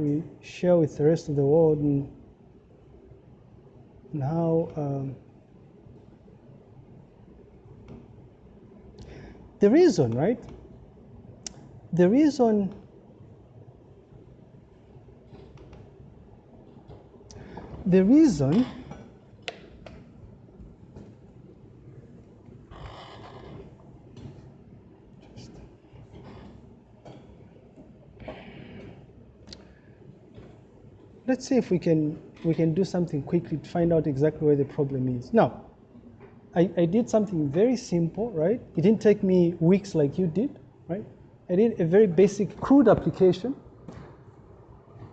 we share with the rest of the world and, and how um, the reason, right? The reason the reason let's see if we can we can do something quickly to find out exactly where the problem is. Now, I, I did something very simple, right? It didn't take me weeks like you did, right? I did a very basic CRUD application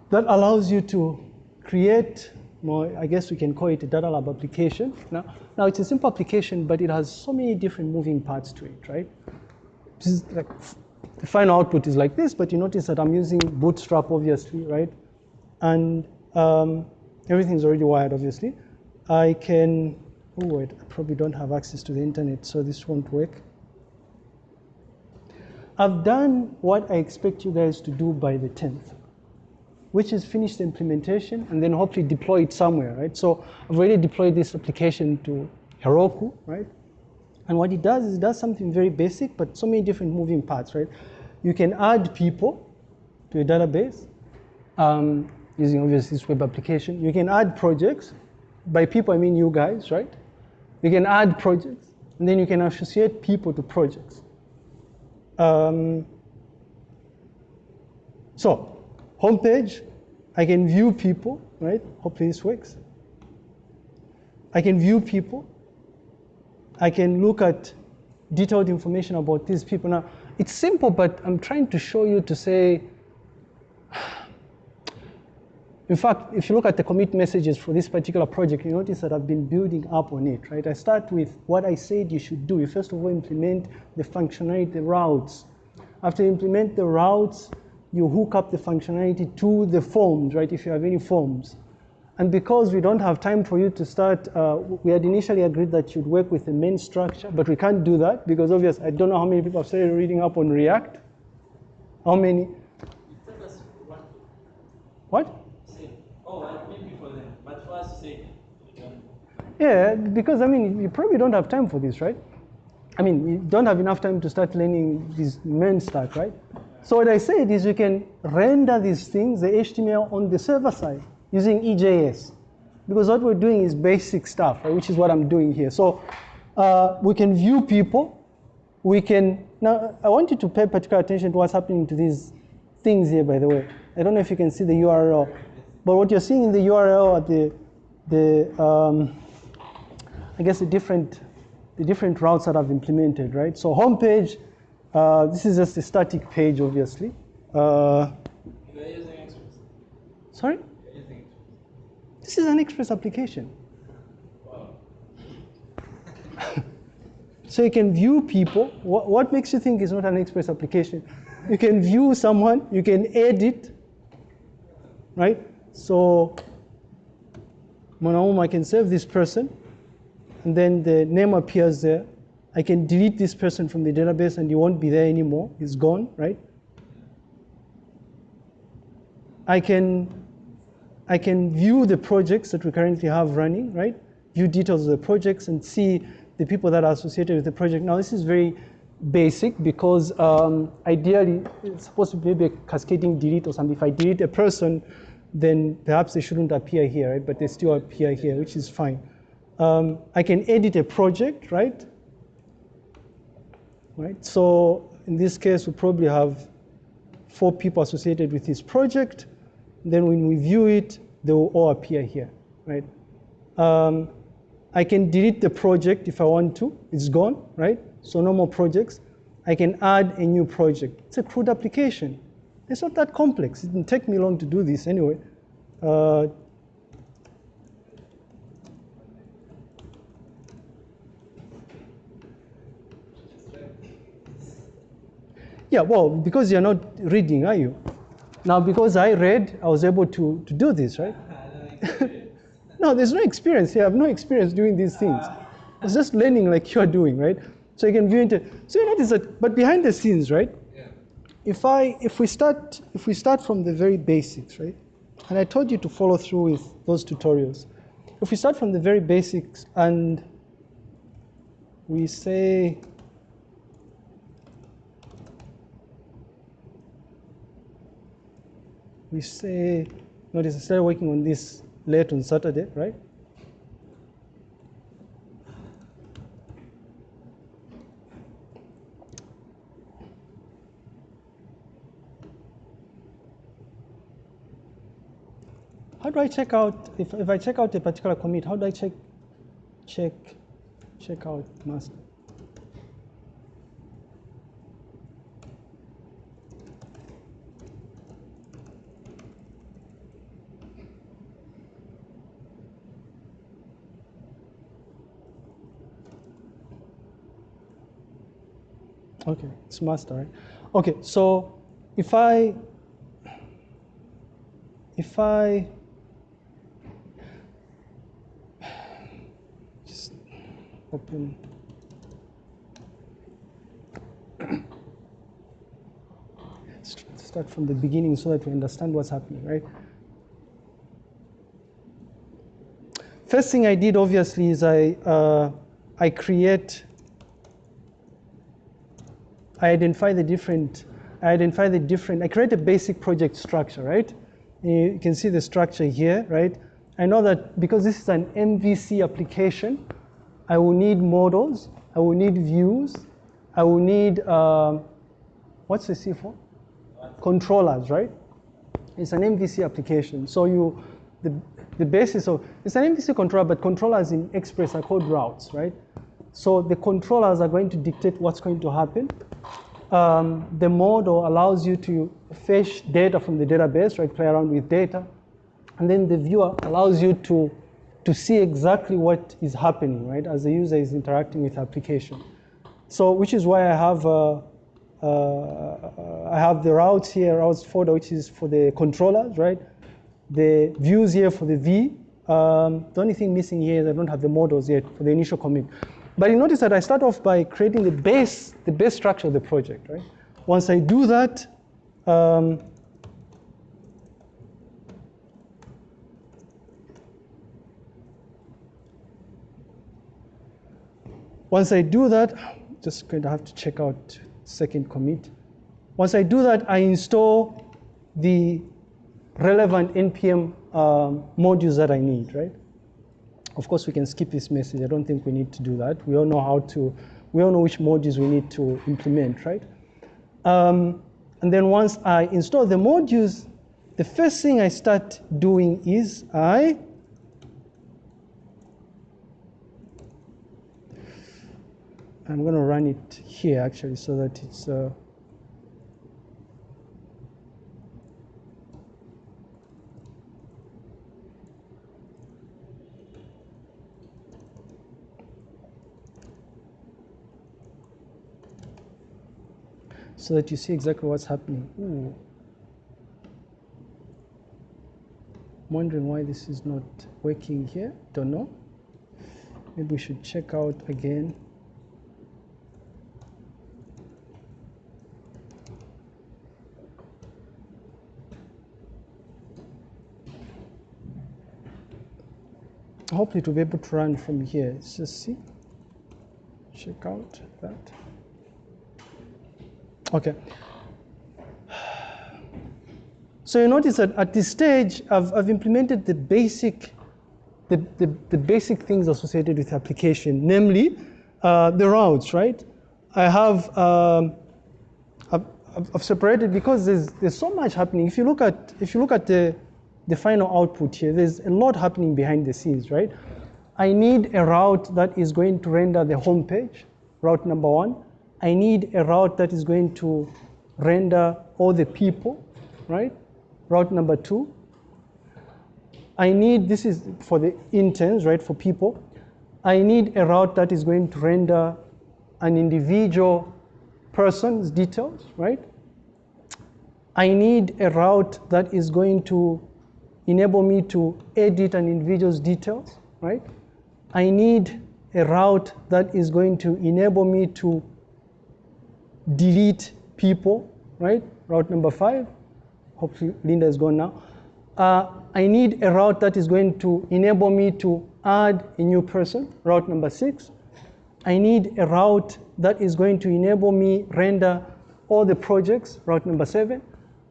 that allows you to create more, I guess we can call it a data lab application. Now, now it's a simple application, but it has so many different moving parts to it, right? Like the final output is like this, but you notice that I'm using Bootstrap, obviously, right? And um, everything's already wired, obviously. I can, oh wait, I probably don't have access to the internet, so this won't work. I've done what I expect you guys to do by the 10th, which is finish the implementation and then hopefully deploy it somewhere, right? So I've already deployed this application to Heroku, right? And what it does is it does something very basic, but so many different moving parts, right? You can add people to a database. Um, using obviously this web application. You can add projects. By people, I mean you guys, right? You can add projects, and then you can associate people to projects. Um, so, homepage, I can view people, right? Hopefully this works. I can view people. I can look at detailed information about these people. Now, it's simple, but I'm trying to show you to say, in fact, if you look at the commit messages for this particular project, you notice that I've been building up on it, right? I start with what I said you should do. You first of all implement the functionality, the routes. After you implement the routes, you hook up the functionality to the forms, right, if you have any forms. And because we don't have time for you to start, uh, we had initially agreed that you'd work with the main structure, but we can't do that because obviously I don't know how many people have started reading up on React. How many? What? Yeah, because I mean, you probably don't have time for this, right? I mean, you don't have enough time to start learning this main stack, right? So what I said is you can render these things, the HTML on the server side using EJS. Because what we're doing is basic stuff, right, which is what I'm doing here. So uh, we can view people. We can, now I want you to pay particular attention to what's happening to these things here, by the way. I don't know if you can see the URL, but what you're seeing in the URL at the, the um, I guess the different, the different routes that I've implemented, right? So homepage, uh, this is just a static page, obviously. Uh, sorry? This is an Express application. so you can view people. What, what makes you think it's not an Express application? You can view someone, you can edit, right? So, Monaum, I can save this person and then the name appears there. I can delete this person from the database and he won't be there anymore. He's gone, right? I can, I can view the projects that we currently have running, right? View details of the projects and see the people that are associated with the project. Now this is very basic because um, ideally it's supposed to be maybe a cascading delete or something. If I delete a person, then perhaps they shouldn't appear here, right? But they still appear here, which is fine. Um, I can edit a project, right? Right. So in this case, we probably have four people associated with this project. Then when we view it, they will all appear here, right? Um, I can delete the project if I want to. It's gone, right? So no more projects. I can add a new project. It's a CRUD application. It's not that complex. It didn't take me long to do this anyway. Uh, Yeah, well, because you're not reading, are you? Now, because I read, I was able to, to do this, right? no, there's no experience here. I have no experience doing these things. It's just learning like you're doing, right? So you can view into, so you notice that, but behind the scenes, right? Yeah. if I if we start if we start from the very basics, right? And I told you to follow through with those tutorials. If we start from the very basics and we say we say notice I started working on this late on Saturday, right? How do I check out, if, if I check out a particular commit, how do I check, check, check out master? Okay, it's master, right? Okay, so if I, if I, just open, start from the beginning so that we understand what's happening, right? First thing I did obviously is I, uh, I create I identify the different, I identify the different, I create a basic project structure, right? You can see the structure here, right? I know that because this is an MVC application, I will need models, I will need views, I will need, um, what's the C for? Controllers, right? It's an MVC application. So you, the, the basis of, it's an MVC controller, but controllers in Express are called routes, right? So the controllers are going to dictate what's going to happen um, the model allows you to fetch data from the database, right, play around with data. And then the viewer allows you to, to see exactly what is happening, right, as the user is interacting with the application. So, which is why I have, uh, uh, I have the routes here, routes folder, which is for the controllers, right? The views here for the V. Um, the only thing missing here is I don't have the models yet for the initial commit. But you notice that I start off by creating the base, the base structure of the project, right? Once I do that, um, once I do that, just going to have to check out second commit. Once I do that, I install the relevant NPM um, modules that I need, right? Of course, we can skip this message. I don't think we need to do that. We all know how to, we all know which modules we need to implement, right? Um, and then once I install the modules, the first thing I start doing is I I'm going to run it here actually so that it's uh, so that you see exactly what's happening. Ooh. I'm wondering why this is not working here. Don't know. Maybe we should check out again. Hopefully to be able to run from here. Let's just see. Check out that. Okay. So you notice that at this stage, I've, I've implemented the basic, the, the, the, basic things associated with application, namely uh, the routes, right? I have, um, I've, I've, separated because there's, there's so much happening. If you look at, if you look at the, the final output here, there's a lot happening behind the scenes, right? I need a route that is going to render the home page, route number one. I need a route that is going to render all the people, right? Route number two. I need, this is for the interns, right, for people. I need a route that is going to render an individual person's details, right? I need a route that is going to enable me to edit an individual's details, right? I need a route that is going to enable me to delete people, right? route number five. Hopefully Linda is gone now. Uh, I need a route that is going to enable me to add a new person, route number six. I need a route that is going to enable me render all the projects, route number seven.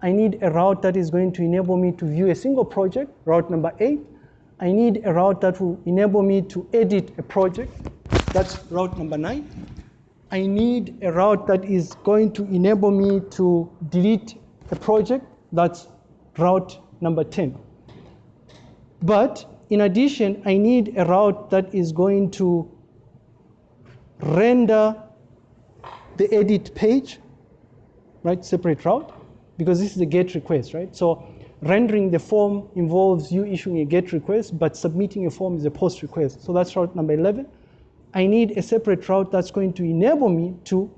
I need a route that is going to enable me to view a single project, route number eight. I need a route that will enable me to edit a project, that's route number nine. I need a route that is going to enable me to delete a project, that's route number 10. But in addition, I need a route that is going to render the edit page, right, separate route, because this is a GET request, right? So rendering the form involves you issuing a GET request, but submitting a form is a POST request. So that's route number 11. I need a separate route that's going to enable me to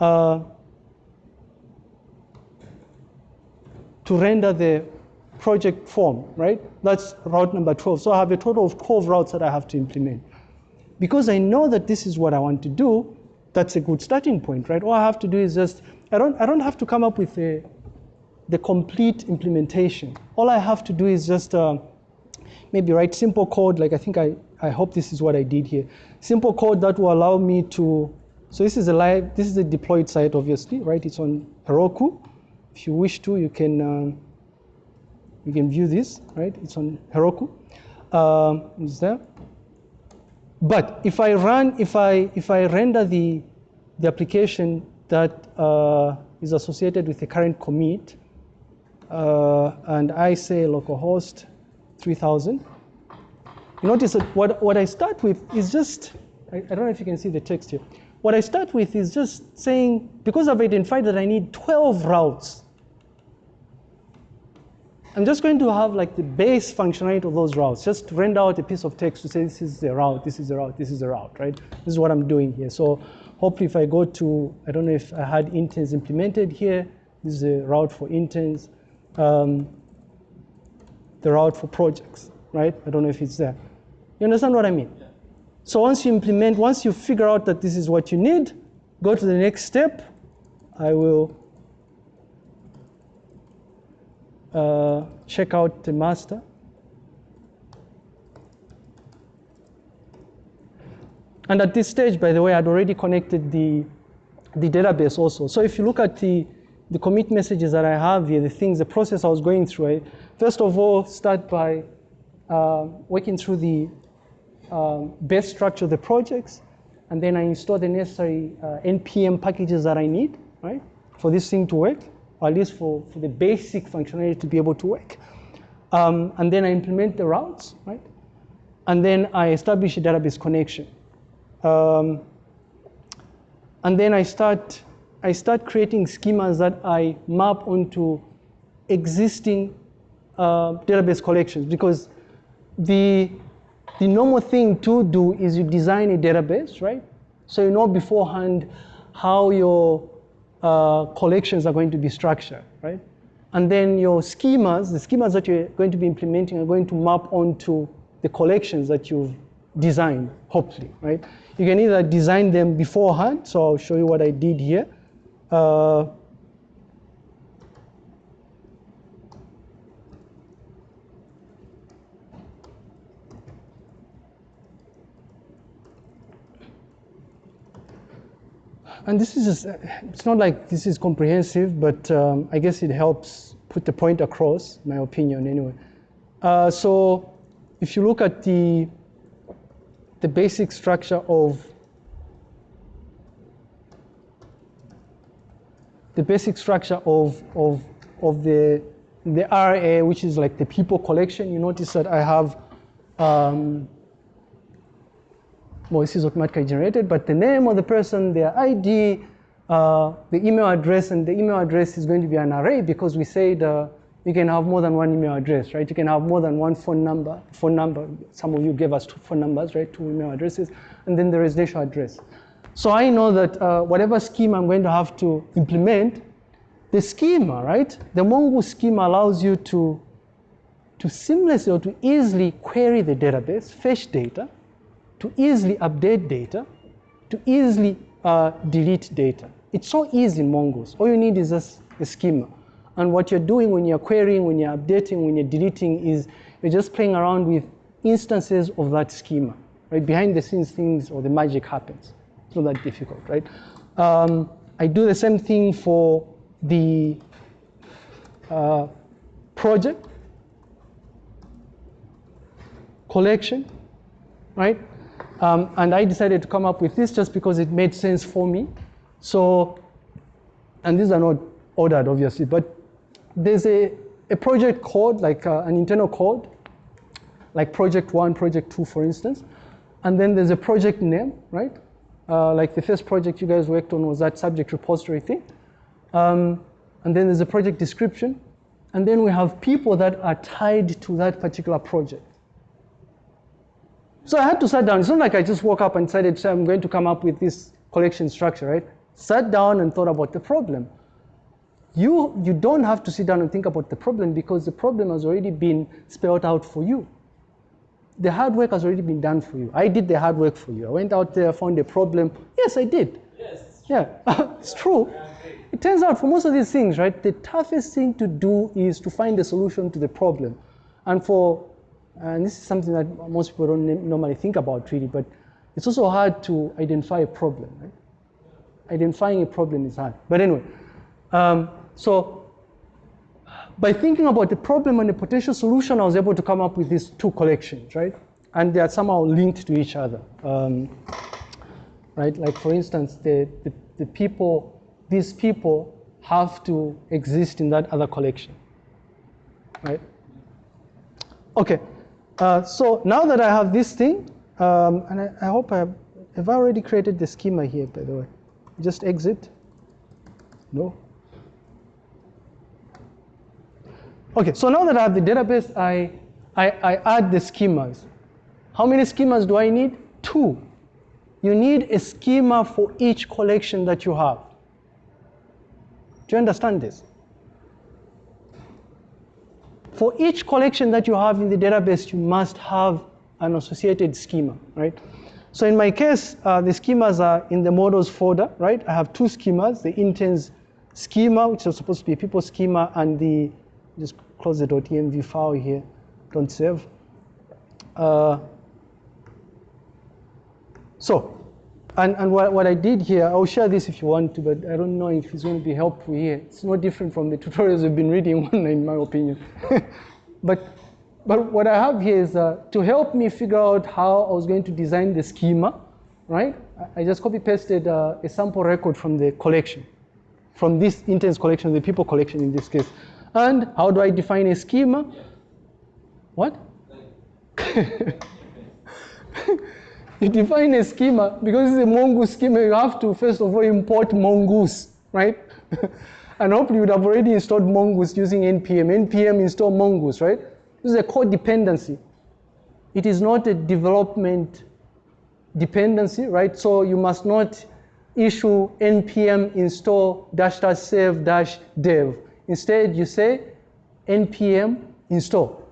uh, to render the project form, right? That's route number 12. So I have a total of 12 routes that I have to implement. Because I know that this is what I want to do, that's a good starting point, right? All I have to do is just, I don't, I don't have to come up with a, the complete implementation. All I have to do is just uh, maybe write simple code, like I think I, I hope this is what I did here. Simple code that will allow me to, so this is a live, this is a deployed site, obviously, right? It's on Heroku. If you wish to, you can, um, you can view this, right? It's on Heroku. Um, is there? But if I run, if I, if I render the, the application that uh, is associated with the current commit, uh, and I say localhost 3000, you notice that what, what I start with is just, I, I don't know if you can see the text here. What I start with is just saying, because I've identified that I need 12 routes, I'm just going to have like the base functionality of those routes, just render out a piece of text to say this is the route, this is the route, this is the route, right? This is what I'm doing here. So hopefully if I go to, I don't know if I had interns implemented here, this is a route for interns, um, the route for projects, right? I don't know if it's there. You understand what I mean? So once you implement, once you figure out that this is what you need, go to the next step. I will uh, check out the master. And at this stage, by the way, I'd already connected the, the database also. So if you look at the, the commit messages that I have here, the things, the process I was going through, I first of all start by uh, working through the uh, base structure of the projects, and then I install the necessary uh, NPM packages that I need, right, for this thing to work or at least for, for the basic functionality to be able to work. Um, and then I implement the routes, right? And then I establish a database connection. Um, and then I start, I start creating schemas that I map onto existing uh, database collections because the, the normal thing to do is you design a database, right? So you know beforehand how your uh, collections are going to be structured, right? And then your schemas, the schemas that you're going to be implementing are going to map onto the collections that you've designed, hopefully, right? You can either design them beforehand, so I'll show you what I did here. Uh, and this is just, it's not like this is comprehensive, but um, I guess it helps put the point across, my opinion anyway. Uh, so if you look at the, the basic structure of the basic structure of, of, of the, the RA, which is like the people collection, you notice that I have um, well, this is automatically generated, but the name of the person, their ID, uh, the email address, and the email address is going to be an array because we said uh, you can have more than one email address, right? You can have more than one phone number, phone number. Some of you gave us two phone numbers, right? Two email addresses, and then the residential address. So I know that uh, whatever scheme I'm going to have to implement, the schema, right? The Mongoose schema allows you to, to seamlessly or to easily query the database, fetch data, to easily update data, to easily uh, delete data. It's so easy in Mongoose. All you need is just a schema. And what you're doing when you're querying, when you're updating, when you're deleting is you're just playing around with instances of that schema, right? Behind the scenes things or the magic happens. Not that difficult, right? Um, I do the same thing for the uh, project collection, right? Um, and I decided to come up with this just because it made sense for me. So, and these are not ordered, obviously, but there's a, a project code, like uh, an internal code, like project one, project two, for instance. And then there's a project name, right? Uh, like the first project you guys worked on was that subject repository thing. Um, and then there's a project description. And then we have people that are tied to that particular project. So I had to sit down. It's not like I just woke up and decided I'm going to come up with this collection structure, right? Sat down and thought about the problem. You, you don't have to sit down and think about the problem because the problem has already been spelled out for you. The hard work has already been done for you. I did the hard work for you. I went out there, found a problem. Yes, I did. Yes. Yeah, it's true. It turns out for most of these things, right, the toughest thing to do is to find a solution to the problem. And for and this is something that most people don't normally think about really, but it's also hard to identify a problem, right? Identifying a problem is hard. But anyway, um, so by thinking about the problem and the potential solution, I was able to come up with these two collections, right? And they are somehow linked to each other, um, right? Like for instance, the, the, the people, these people have to exist in that other collection, right? Okay, uh, so now that I have this thing, um, and I, I, hope I have, have I already created the schema here, by the way. Just exit. No. Okay, so now that I have the database, I, I, I add the schemas. How many schemas do I need? Two. You need a schema for each collection that you have. Do you understand this? For each collection that you have in the database, you must have an associated schema, right? So in my case, uh, the schemas are in the models folder, right? I have two schemas, the interns schema, which is supposed to be a people schema, and the, just close the .env file here, don't save. Uh, so and, and what, what I did here, I'll share this if you want to, but I don't know if it's going to be helpful here. It's no different from the tutorials we've been reading in my opinion. but, but what I have here is uh, to help me figure out how I was going to design the schema, right? I just copy pasted uh, a sample record from the collection, from this intense collection, the people collection in this case. And how do I define a schema? What? you define a schema, because it's a mongoose schema, you have to first of all import mongoose, right? and hopefully you would have already installed mongoose using npm. npm install mongoose, right? This is a code dependency. It is not a development dependency, right? So you must not issue npm install dash dash save dash dev. Instead, you say npm install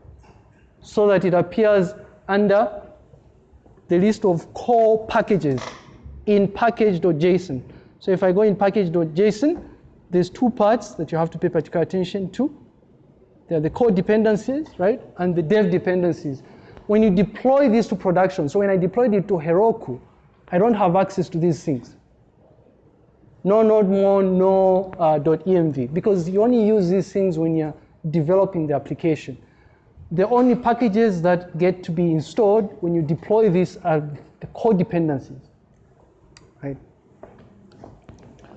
so that it appears under the list of core packages in package.json. So if I go in package.json, there's two parts that you have to pay particular attention to. There are the core dependencies, right, and the dev dependencies. When you deploy this to production, so when I deployed it to Heroku, I don't have access to these things. No nodemon, no uh, .env, because you only use these things when you're developing the application the only packages that get to be installed when you deploy this are the core dependencies, right?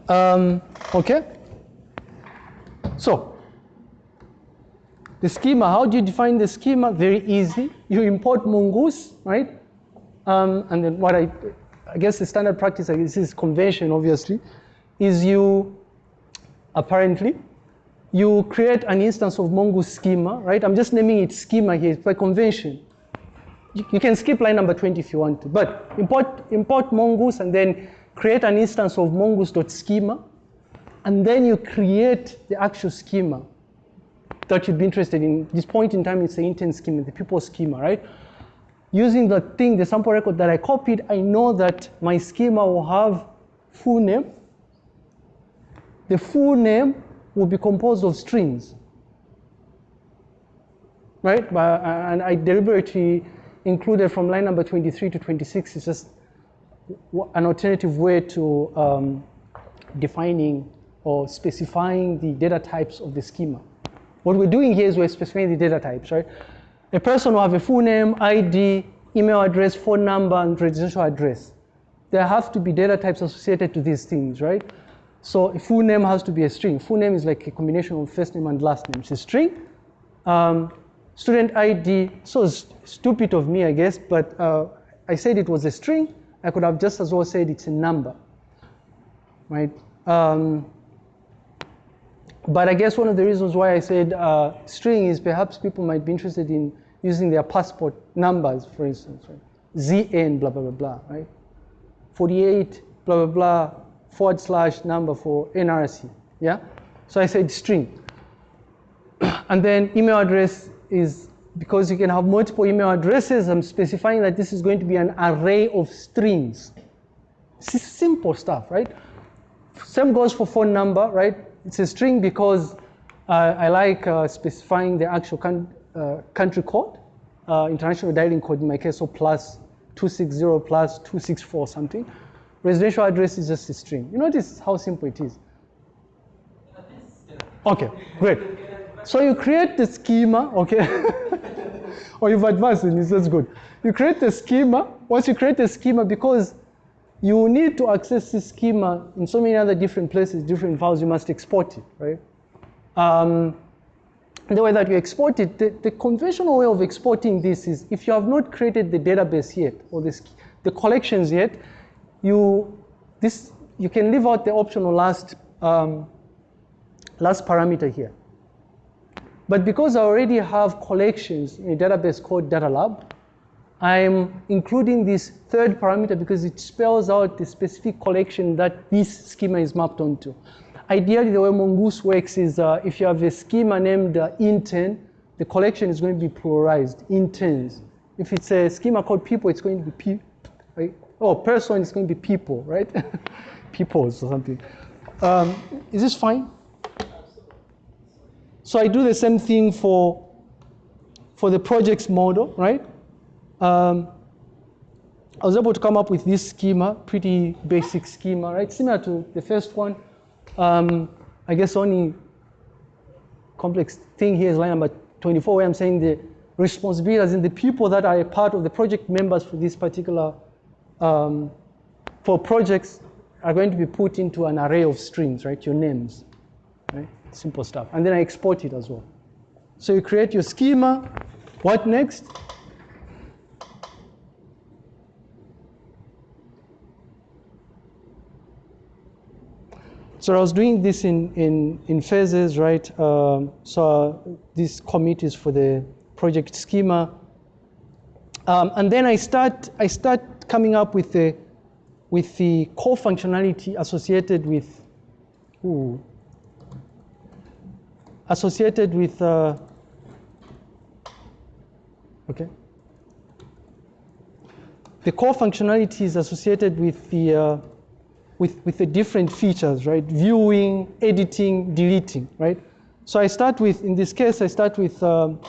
Um, okay. So the schema, how do you define the schema? Very easy. You import mongoose, right? Um, and then what I, I guess the standard practice, this is convention obviously, is you apparently you create an instance of mongoose schema, right? I'm just naming it schema here, it's by convention. You, you can skip line number 20 if you want to, but import, import mongoose and then create an instance of mongoose.schema, and then you create the actual schema that you'd be interested in. This point in time, it's the intent schema, the people schema, right? Using the thing, the sample record that I copied, I know that my schema will have full name. The full name will be composed of strings. Right? But, and I deliberately included from line number 23 to 26 is just an alternative way to um, defining or specifying the data types of the schema. What we're doing here is we're specifying the data types, right? A person will have a full name, ID, email address, phone number, and residential address. There have to be data types associated to these things, right? So a full name has to be a string. Full name is like a combination of first name and last name. It's a string. Um, student ID, so stupid of me, I guess, but uh, I said it was a string. I could have just as well said it's a number, right? Um, but I guess one of the reasons why I said uh, string is perhaps people might be interested in using their passport numbers, for instance, right? ZN, blah, blah, blah, blah, right? 48, blah, blah, blah, forward slash number for NRC, yeah? So I said string. and then email address is because you can have multiple email addresses, I'm specifying that this is going to be an array of strings. Is simple stuff, right? Same goes for phone number, right? It's a string because uh, I like uh, specifying the actual uh, country code, uh, international dialing code in my case, so plus 260 plus 264 something. Residential address is just a string. You notice how simple it is. Okay, great. So you create the schema, okay? or you've advanced in this, that's good. You create the schema. Once you create the schema, because you need to access this schema in so many other different places, different files, you must export it, right? Um, the way that you export it, the, the, conventional way of exporting this is if you have not created the database yet or the, the collections yet, you, this, you can leave out the optional last, um, last parameter here. But because I already have collections in a database called DataLab, I'm including this third parameter because it spells out the specific collection that this schema is mapped onto. Ideally, the way Mongoose works is uh, if you have a schema named uh, intern, the collection is going to be pluralized, interns. If it's a schema called people, it's going to be? Oh, person is going to be people, right? Peoples or something. Um, is this fine? So I do the same thing for, for the projects model, right? Um, I was able to come up with this schema, pretty basic schema, right? Similar to the first one. Um, I guess only complex thing here is line number 24 where I'm saying the responsibilities and the people that are a part of the project members for this particular, um, for projects are going to be put into an array of strings, right? Your names, right? Simple stuff. And then I export it as well. So you create your schema. What next? So I was doing this in, in, in phases, right? Um, so this commit is for the project schema. Um, and then I start, I start coming up with the, with the core functionality associated with, ooh, associated with, uh, okay. The core functionality is associated with the, uh, with, with the different features, right? Viewing, editing, deleting, right? So I start with, in this case, I start with um,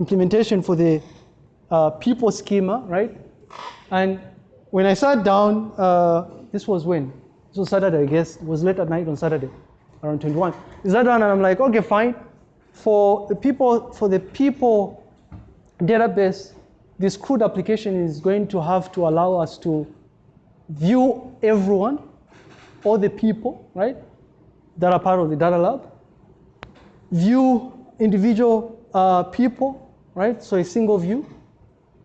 implementation for the uh, people schema, right? And when I sat down, uh, this was when? This was Saturday, I guess. It was late at night on Saturday around 21. Is that down And I'm like, okay, fine. For the people, for the people database, this CRUD application is going to have to allow us to view everyone, all the people, right, that are part of the data lab, view individual uh, people, right, so a single view.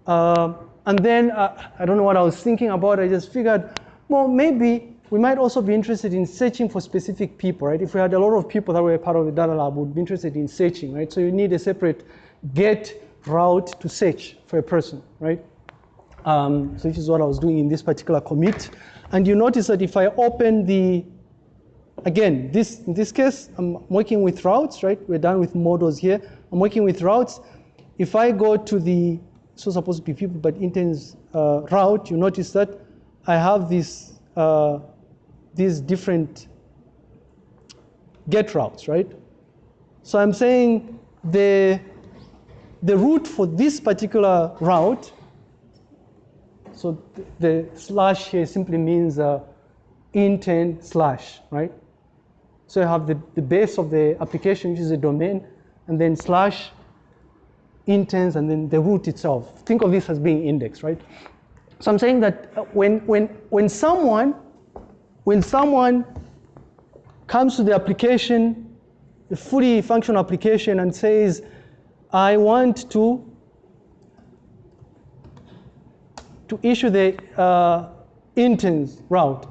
Uh, and then uh, I don't know what I was thinking about. I just figured, well, maybe we might also be interested in searching for specific people, right? If we had a lot of people that were part of the data lab, would be interested in searching, right? So you need a separate get route to search for a person, right? Um, so this is what I was doing in this particular commit. And you notice that if I open the, again, this in this case, I'm working with routes, right? We're done with models here. I'm working with routes. If I go to the, so supposed to be people, but interns uh, route, you notice that I have this uh, these different get routes, right? So I'm saying the, the route for this particular route, so the, the slash here simply means uh, intent slash, right? So you have the, the base of the application, which is a domain, and then slash intents, and then the root itself. Think of this as being indexed, right? So I'm saying that when, when, when someone, when someone comes to the application, the fully functional application and says, I want to, to issue the uh, intents route.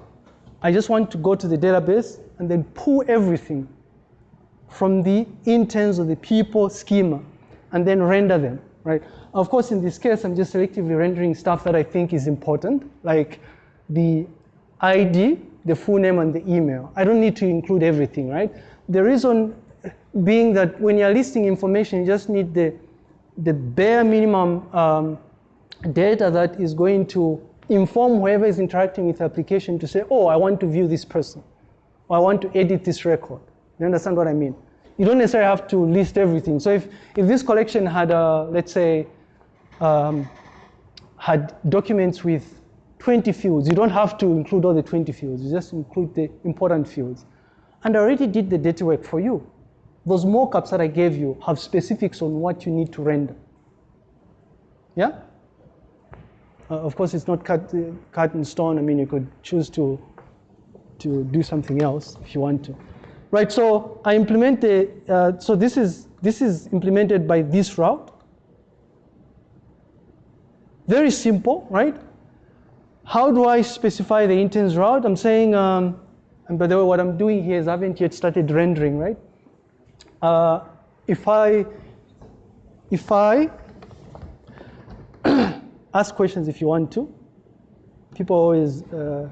I just want to go to the database and then pull everything from the intents of the people schema and then render them, right? Of course, in this case, I'm just selectively rendering stuff that I think is important, like the ID, the full name, and the email. I don't need to include everything, right? The reason being that when you're listing information, you just need the, the bare minimum um, data that is going to inform whoever is interacting with the application to say, oh, I want to view this person, or I want to edit this record. You understand what I mean? You don't necessarily have to list everything. So if, if this collection had, a, let's say, um, had documents with 20 fields. You don't have to include all the 20 fields. You just include the important fields. And I already did the data work for you. Those mockups that I gave you have specifics on what you need to render. Yeah? Uh, of course, it's not cut, uh, cut in stone. I mean, you could choose to, to do something else if you want to. Right, so I implement the, uh, so this is, this is implemented by this route. Very simple, right? How do I specify the intents route? I'm saying, um, and by the way, what I'm doing here is I haven't yet started rendering, right? Uh, if I, if I ask questions if you want to, people always uh,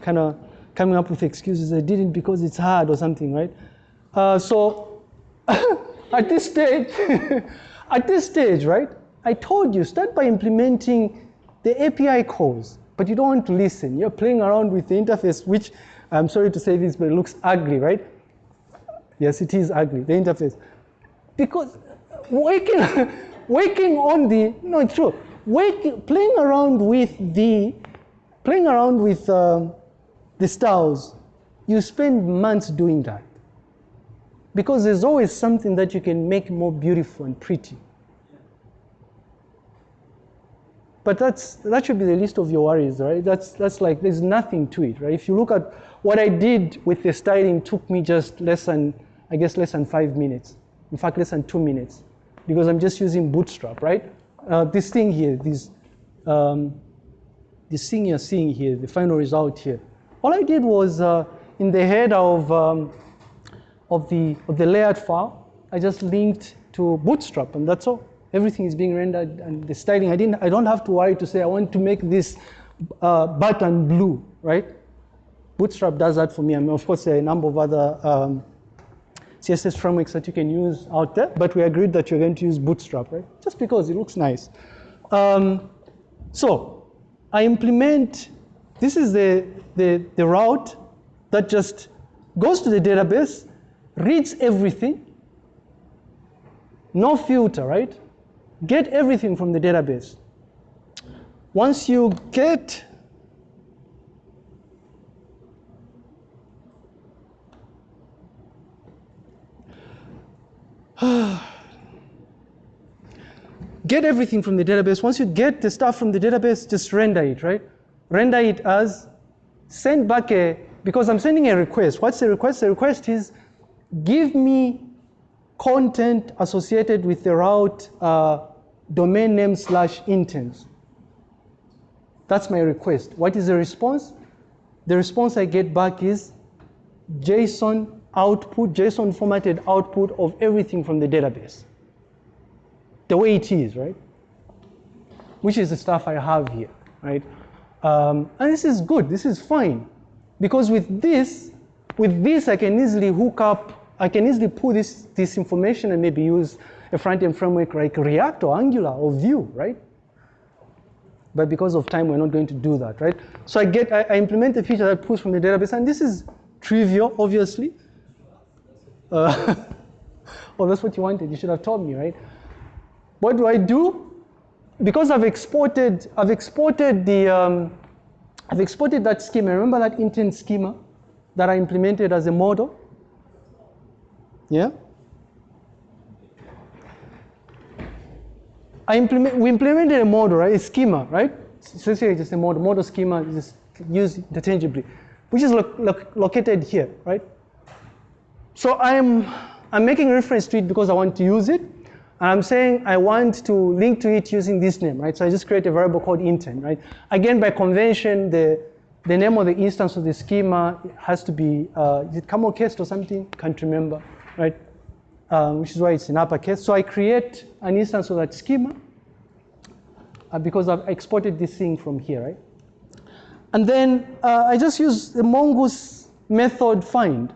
kind of coming up with excuses. I didn't because it's hard or something, right? Uh, so at this stage, at this stage, right? I told you, start by implementing the API calls, but you don't want to listen. You're playing around with the interface, which I'm sorry to say this, but it looks ugly, right? Yes, it is ugly, the interface. Because working, working on the, no, it's true. Working, playing around with the, playing around with um, the styles, you spend months doing that. Because there's always something that you can make more beautiful and pretty. But that's, that should be the least of your worries, right? That's, that's like, there's nothing to it, right? If you look at what I did with the styling took me just less than, I guess less than five minutes. In fact, less than two minutes. Because I'm just using Bootstrap, right? Uh, this thing here, this, um, this thing you're seeing here, the final result here. All I did was uh, in the head of, um, of, the, of the layout file, I just linked to Bootstrap and that's all everything is being rendered and the styling. I didn't. I don't have to worry to say I want to make this uh, button blue, right? Bootstrap does that for me. I mean, of course, there are a number of other um, CSS frameworks that you can use out there, but we agreed that you're going to use Bootstrap, right? Just because it looks nice. Um, so I implement. This is the, the the route that just goes to the database, reads everything, no filter, right? Get everything from the database. Once you get get everything from the database. Once you get the stuff from the database, just render it, right? Render it as send back a, because I'm sending a request. What's the request? The request is give me content associated with the route uh, domain name slash intents. That's my request. What is the response? The response I get back is JSON output, JSON formatted output of everything from the database. The way it is, right? Which is the stuff I have here, right? Um, and this is good, this is fine. Because with this, with this I can easily hook up I can easily pull this, this information and maybe use a front-end framework like React or Angular or Vue, right? But because of time, we're not going to do that, right? So I get, I, I implement a feature that pulls from the database, and this is trivial, obviously. Uh, oh, that's what you wanted. You should have told me, right? What do I do? Because I've exported, I've exported the, um, I've exported that schema. Remember that intent schema that I implemented as a model? Yeah? I implement, we implemented a model, right? A schema, right? Essentially just a model, model schema just used interchangeably, which is lo lo located here, right? So I'm, I'm making reference to it because I want to use it. I'm saying I want to link to it using this name, right? So I just create a variable called intent, right? Again, by convention, the, the name of the instance of the schema has to be, uh, is it camel case or something? Can't remember, right? Um, which is why it's in uppercase. So I create an instance of that schema uh, because I've exported this thing from here, right? And then uh, I just use the mongoose method find.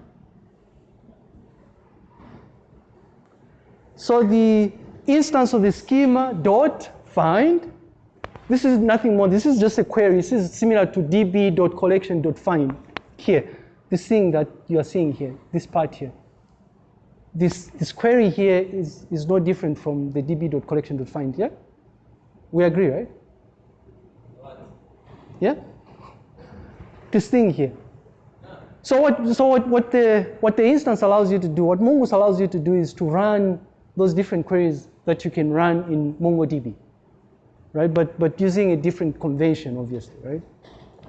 So the instance of the schema dot find, this is nothing more, this is just a query. This is similar to db.collection.find here, this thing that you are seeing here, this part here this, this query here is, is no different from the db.collection.find, yeah? We agree, right? Yeah? This thing here. So what, so what, what, the, what the instance allows you to do, what Mongoose allows you to do is to run those different queries that you can run in MongoDB, right? But, but using a different convention, obviously, right?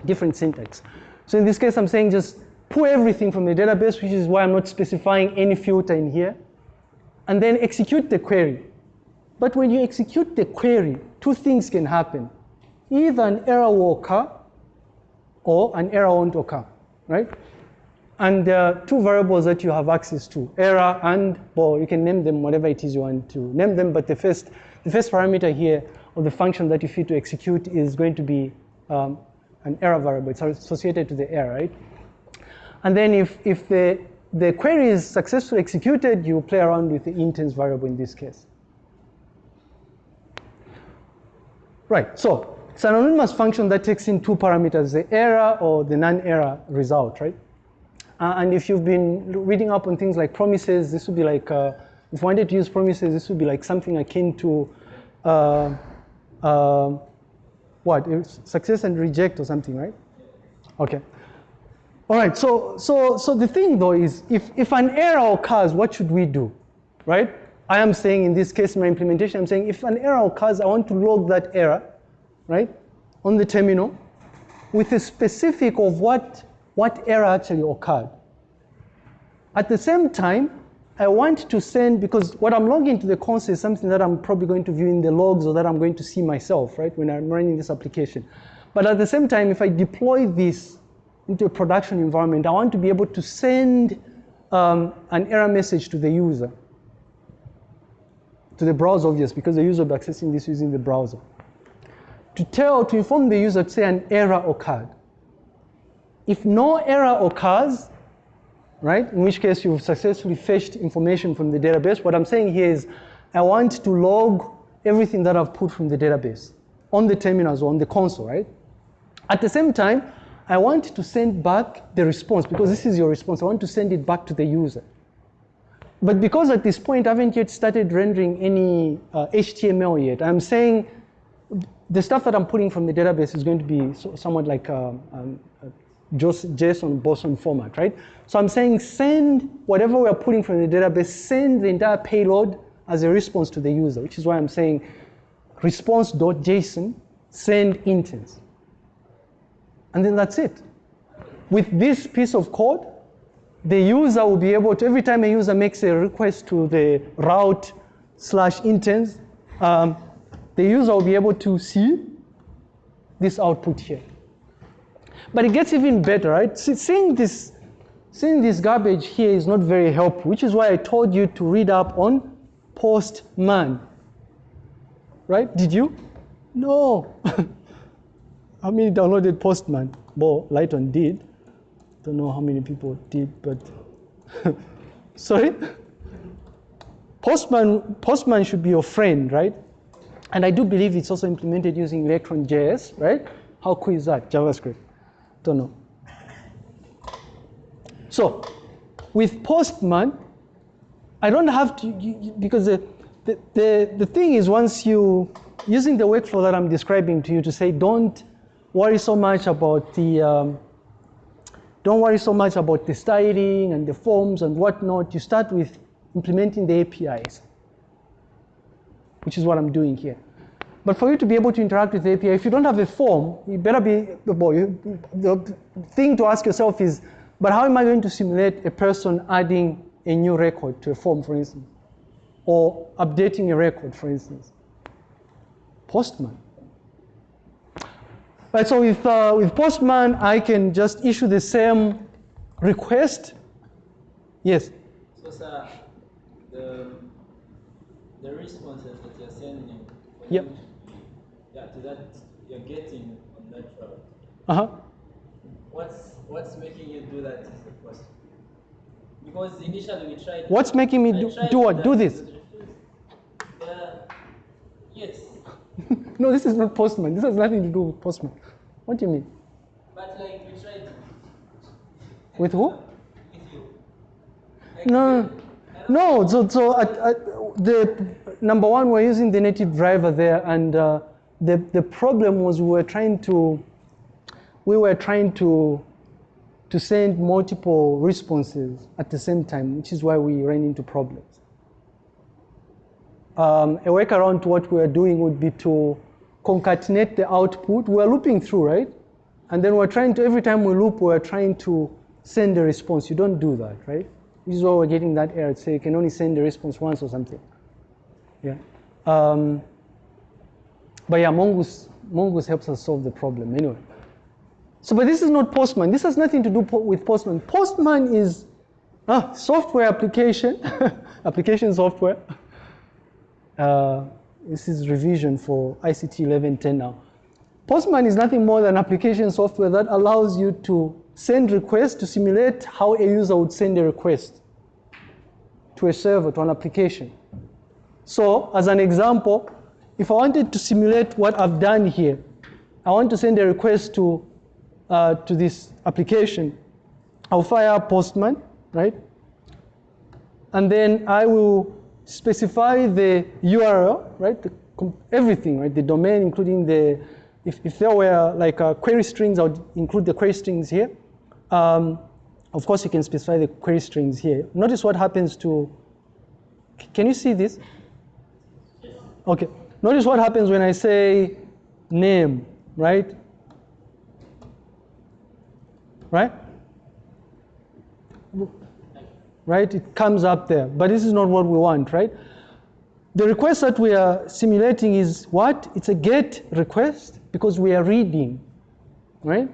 Different syntax. So in this case, I'm saying just pull everything from the database, which is why I'm not specifying any filter in here, and then execute the query. But when you execute the query, two things can happen. Either an error will occur, or an error won't occur, right? And there are two variables that you have access to, error and, well, you can name them whatever it is you want to name them, but the first, the first parameter here, of the function that you feed to execute is going to be um, an error variable. It's associated to the error, right? And then if, if the, the query is successfully executed, you play around with the intents variable in this case. Right, so it's an anonymous function that takes in two parameters, the error or the non-error result, right? Uh, and if you've been reading up on things like promises, this would be like, uh, if you wanted to use promises, this would be like something akin to, uh, uh what, success and reject or something, right? Okay. All right, so, so, so the thing though is if, if an error occurs, what should we do, right? I am saying in this case, my implementation, I'm saying if an error occurs, I want to log that error, right, on the terminal with a specific of what, what error actually occurred. At the same time, I want to send, because what I'm logging to the console is something that I'm probably going to view in the logs or that I'm going to see myself, right, when I'm running this application. But at the same time, if I deploy this into a production environment, I want to be able to send um, an error message to the user. To the browser, obvious, because the user will be accessing this using the browser. To tell, to inform the user to say an error occurred. If no error occurs, right, in which case you've successfully fetched information from the database, what I'm saying here is I want to log everything that I've put from the database on the terminals or on the console, right? At the same time, I want to send back the response because this is your response. I want to send it back to the user. But because at this point I haven't yet started rendering any uh, HTML yet, I'm saying the stuff that I'm putting from the database is going to be so, somewhat like um, um, JSON, BSON format, right? So I'm saying send whatever we're putting from the database, send the entire payload as a response to the user, which is why I'm saying response.json, send intents. And then that's it. With this piece of code, the user will be able to, every time a user makes a request to the route slash intents, um, the user will be able to see this output here. But it gets even better, right? seeing this, seeing this garbage here is not very helpful, which is why I told you to read up on postman. Right? Did you? No. How many downloaded Postman? Well, Lighton did. Don't know how many people did, but sorry. Postman, Postman should be your friend, right? And I do believe it's also implemented using Electron.js, right? How cool is that? JavaScript. Don't know. So, with Postman, I don't have to, you, you, because the, the, the, the thing is once you, using the workflow that I'm describing to you to say don't worry so much about the, um, don't worry so much about the styling and the forms and whatnot. You start with implementing the APIs, which is what I'm doing here. But for you to be able to interact with the API, if you don't have a form, you better be, boy, the thing to ask yourself is, but how am I going to simulate a person adding a new record to a form, for instance, or updating a record, for instance? Postman. Right, so with, uh, with Postman, I can just issue the same request. Yes? So, sir, the, the responses that you're sending, yep. To that you're getting on that route. Uh-huh. What's, what's making you do that is the question. Because initially we tried. What's making me do, do what? Do this? Uh, yes. no, this is not Postman. This has nothing to do with Postman. What do you mean? But like we tried. With who? With you. Like, No, no. So, so at, at the number one, we're using the native driver there, and uh, the the problem was we were trying to we were trying to to send multiple responses at the same time, which is why we ran into problems. Um, a workaround to what we were doing would be to concatenate the output. We're looping through, right? And then we're trying to, every time we loop, we're trying to send a response. You don't do that, right? This is why we're getting that error. Say you can only send the response once or something. Yeah. Um, but yeah, Mongoose, Mongoose helps us solve the problem anyway. So, but this is not Postman. This has nothing to do po with Postman. Postman is ah, software application, application software. Uh, this is revision for ICT 1110 now. Postman is nothing more than application software that allows you to send requests to simulate how a user would send a request to a server, to an application. So, as an example, if I wanted to simulate what I've done here, I want to send a request to, uh, to this application. I'll fire Postman, right? And then I will specify the URL, right? The, everything, right? The domain, including the, if, if there were like uh, query strings, I would include the query strings here. Um, of course, you can specify the query strings here. Notice what happens to, can you see this? Okay. Notice what happens when I say name, right? Right? Right? It comes up there. But this is not what we want, right? The request that we are simulating is what? It's a get request because we are reading, right?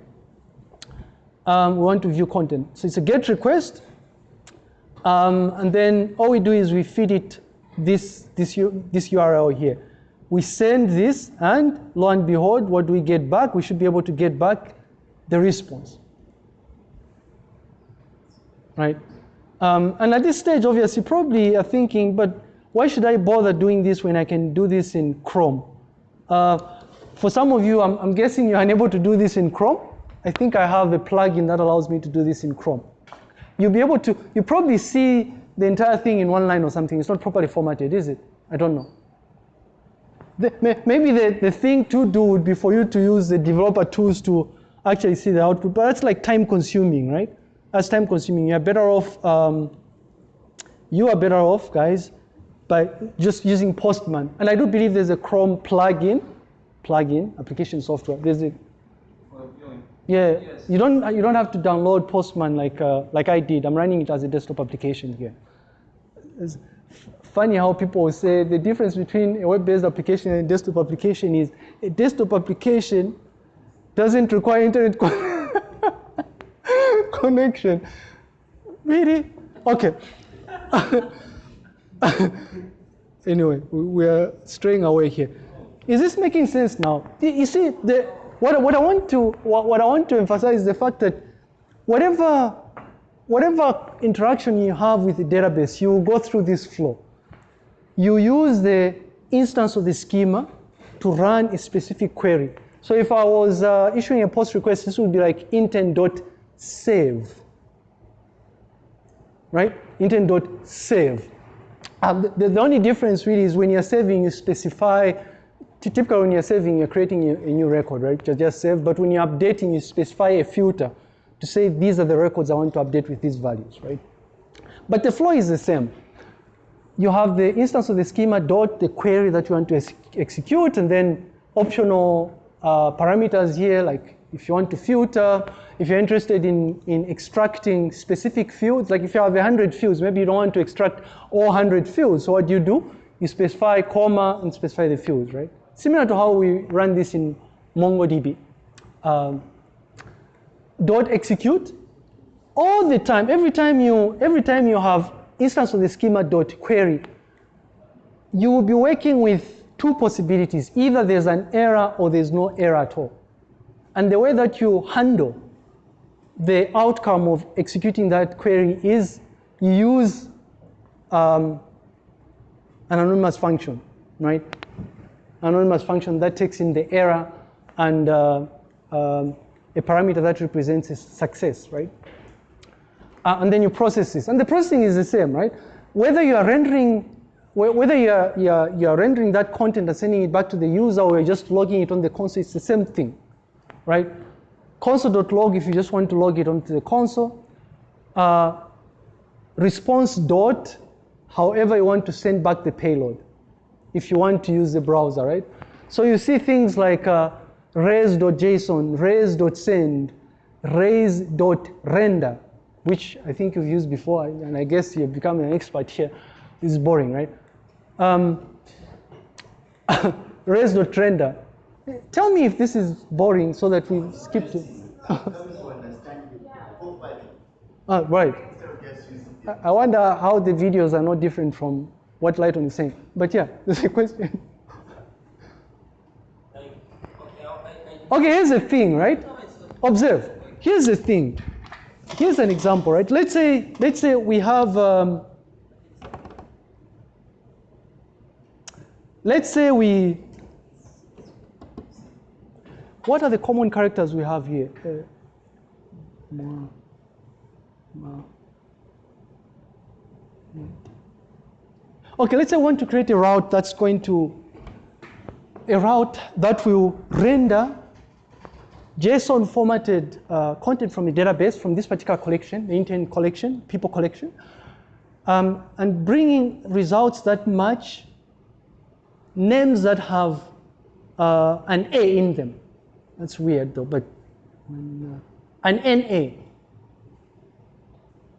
Um, we want to view content. So it's a get request. Um, and then all we do is we feed it this, this, this URL here. We send this, and lo and behold, what do we get back? We should be able to get back the response. Right? Um, and at this stage, obviously, probably are thinking, but why should I bother doing this when I can do this in Chrome? Uh, for some of you, I'm, I'm guessing you're unable to do this in Chrome. I think I have a plugin that allows me to do this in Chrome. You'll be able to, you probably see the entire thing in one line or something. It's not properly formatted, is it? I don't know. The, maybe the, the thing to do would be for you to use the developer tools to actually see the output, but that's like time consuming, right? That's time consuming. You're better off, um, you are better off, guys, by just using Postman. And I do believe there's a Chrome plugin, plugin, application software. There's a, yeah, yes. you don't you don't have to download Postman like uh, like I did. I'm running it as a desktop application here. Funny how people say the difference between a web-based application and a desktop application is a desktop application doesn't require internet connection. Really? Okay. anyway, we are straying away here. Is this making sense now? You see, the, what, what, I want to, what, what I want to emphasize is the fact that whatever, whatever interaction you have with the database, you will go through this flow. You use the instance of the schema to run a specific query. So if I was uh, issuing a post request, this would be like intent.save, right? Intent.save. Uh, the, the only difference really is when you're saving, you specify, typically when you're saving, you're creating a, a new record, right? You just save, but when you're updating, you specify a filter to say these are the records I want to update with these values, right? But the flow is the same. You have the instance of the schema dot the query that you want to ex execute, and then optional uh, parameters here, like if you want to filter, if you're interested in, in extracting specific fields, like if you have 100 fields, maybe you don't want to extract all 100 fields. So what do you do? You specify comma and specify the fields, right? Similar to how we run this in MongoDB. Um, dot execute all the time. Every time you every time you have instance of the schema dot query, you will be working with two possibilities. Either there's an error or there's no error at all. And the way that you handle the outcome of executing that query is you use um, an anonymous function, right? Anonymous function that takes in the error and uh, um, a parameter that represents success, right? Uh, and then you process this. And the processing is the same, right? Whether you are rendering whether you're, you're, you're rendering that content and sending it back to the user or you're just logging it on the console, it's the same thing, right? console.log if you just want to log it onto the console. Uh, response dot, however you want to send back the payload, if you want to use the browser, right? So you see things like uh, res.json, res.send, res.render, which I think you've used before, and I guess you're becoming an expert here. This is boring, right? Um, res.render. Tell me if this is boring so that we skip to. ah, right. I wonder how the videos are not different from what Lighton is saying. But yeah, there's a question. Okay, here's the thing, right? Observe. Here's the thing. Here's an example, right? Let's say, let's say we have, um, let's say we, what are the common characters we have here? Uh. Okay, let's say I want to create a route that's going to, a route that will render JSON formatted uh, content from a database from this particular collection, the intent collection, people collection, um, and bringing results that match names that have uh, an A in them. That's weird though, but uh, an NA.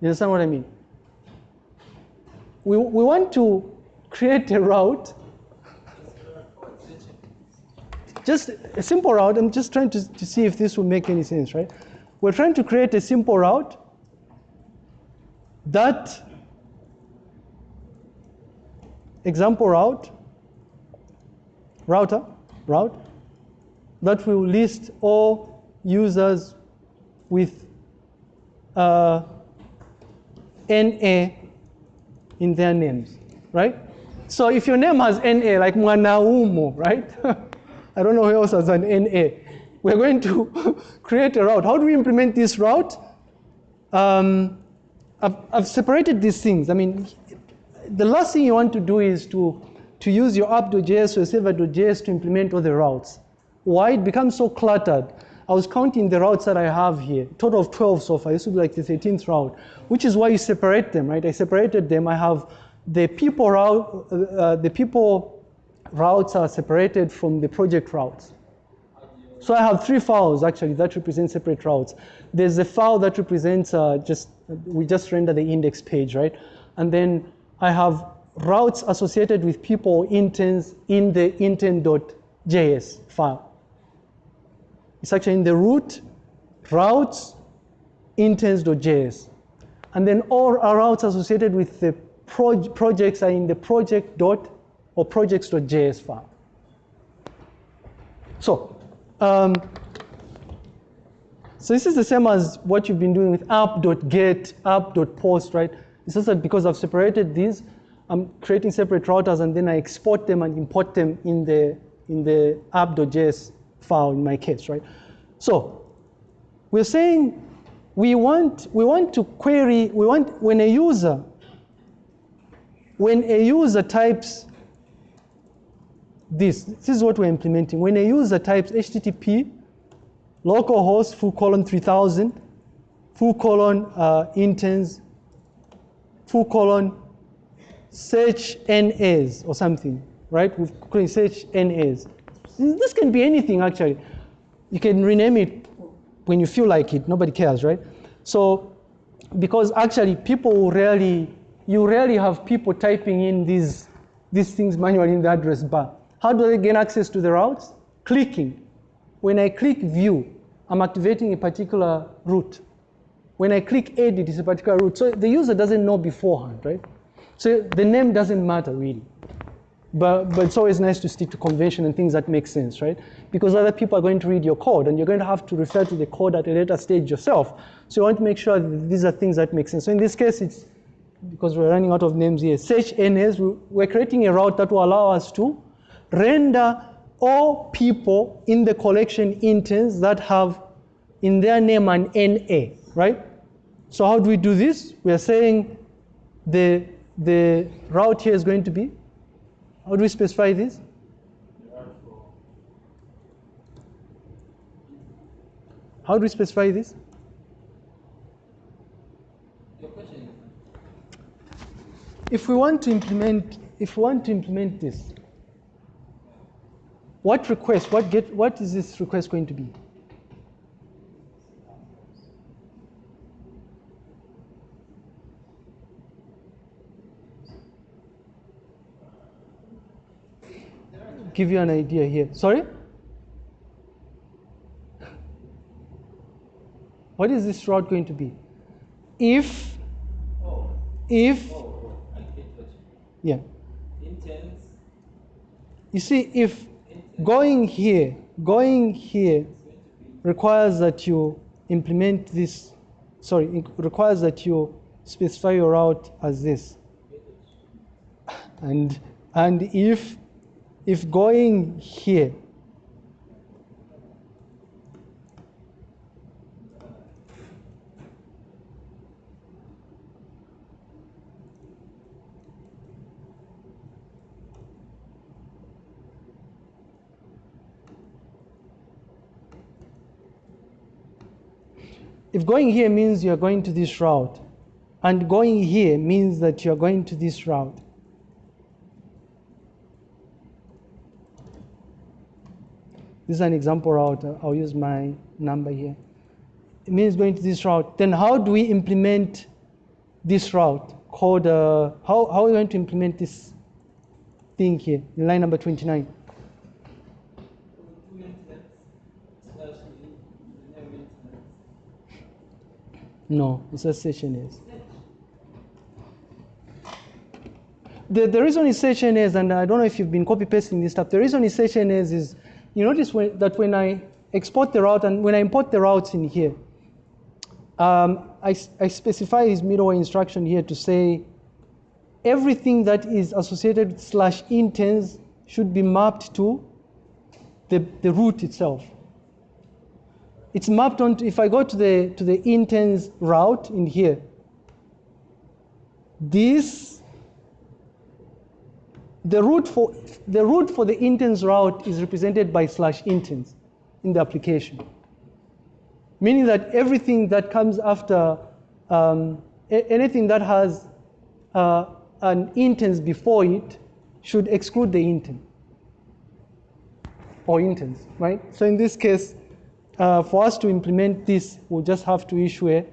You understand what I mean? We, we want to create a route just a simple route. I'm just trying to, to see if this will make any sense, right? We're trying to create a simple route that example route, router, route, that will list all users with uh, NA in their names, right? So if your name has NA, like Mwanaumo, right? I don't know who else has an NA. We're going to create a route. How do we implement this route? Um, I've, I've, separated these things. I mean, the last thing you want to do is to, to use your app.js or server.js to implement all the routes. Why? It becomes so cluttered. I was counting the routes that I have here, total of 12 so far. This would be like the 13th route, which is why you separate them, right? I separated them. I have the people route, uh, the people routes are separated from the project routes. So I have three files actually that represent separate routes. There's a file that represents uh, just, we just render the index page, right? And then I have routes associated with people intents in the intent.js file. It's actually in the root routes intents.js. And then all our routes associated with the proj projects are in the project.js or projects.js file. So, um, so this is the same as what you've been doing with app.get, app.post, right? It's just that because I've separated these, I'm creating separate routers and then I export them and import them in the, in the app.js file in my case, right? So we're saying we want, we want to query, we want, when a user when a user types this, this is what we're implementing. When a user types HTTP localhost full colon 3000, full colon uh, full colon search NAs or something, right? We can search NAs. This can be anything actually. You can rename it when you feel like it. Nobody cares, right? So, because actually people rarely, you rarely have people typing in these, these things manually in the address bar. How do they gain access to the routes? Clicking. When I click view, I'm activating a particular route. When I click edit, it's a particular route. So the user doesn't know beforehand, right? So the name doesn't matter really. But, but it's always nice to stick to convention and things that make sense, right? Because other people are going to read your code and you're going to have to refer to the code at a later stage yourself. So you want to make sure these are things that make sense. So in this case, it's because we're running out of names here. Search NS, we're creating a route that will allow us to render all people in the collection interns that have in their name an NA, right? So how do we do this? We are saying the, the route here is going to be, how do we specify this? How do we specify this? If we want to implement, if we want to implement this, what request, what get, what is this request going to be? Give you an idea here. Sorry? What is this route going to be? If, Oh, if, oh, oh, oh I yeah. you Interns, You see, if going here, going here requires that you implement this, sorry, requires that you specify your route as this. And, and if, if going here, if going here means you're going to this route, and going here means that you're going to this route, this is an example route. I'll use my number here. It means going to this route. Then how do we implement this route called, uh, how, how are we going to implement this thing here in line number 29? two interns slash the name interns. No, it's a session is. The, the reason it's session is, and I don't know if you've been copy pasting this stuff, the reason it's session is, is you notice when, that when I export the route and when I import the routes in here, um, I, I specify this middleware instruction here to say everything that is associated with slash interns should be mapped to the, the root itself it's mapped onto, if I go to the, to the interns route in here, this, the route for, the route for the interns route is represented by slash interns in the application. Meaning that everything that comes after, um, anything that has uh, an interns before it should exclude the intern or interns, right? So in this case, uh, for us to implement this, we'll just have to issue a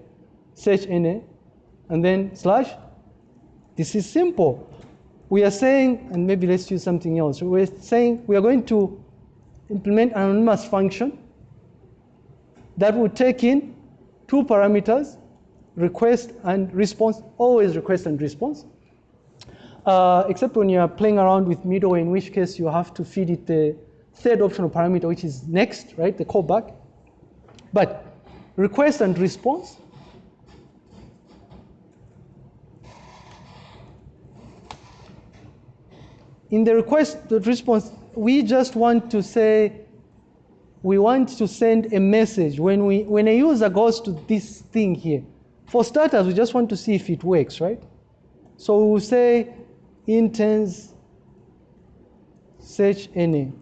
search NA and then slash. This is simple. We are saying, and maybe let's use something else. We're saying we are going to implement an anonymous function that will take in two parameters, request and response, always request and response. Uh, except when you are playing around with middleware, in which case you have to feed it the third optional parameter, which is next, right, the callback. But request and response, in the request and response, we just want to say, we want to send a message when, we, when a user goes to this thing here. For starters, we just want to see if it works, right? So we'll say interns search any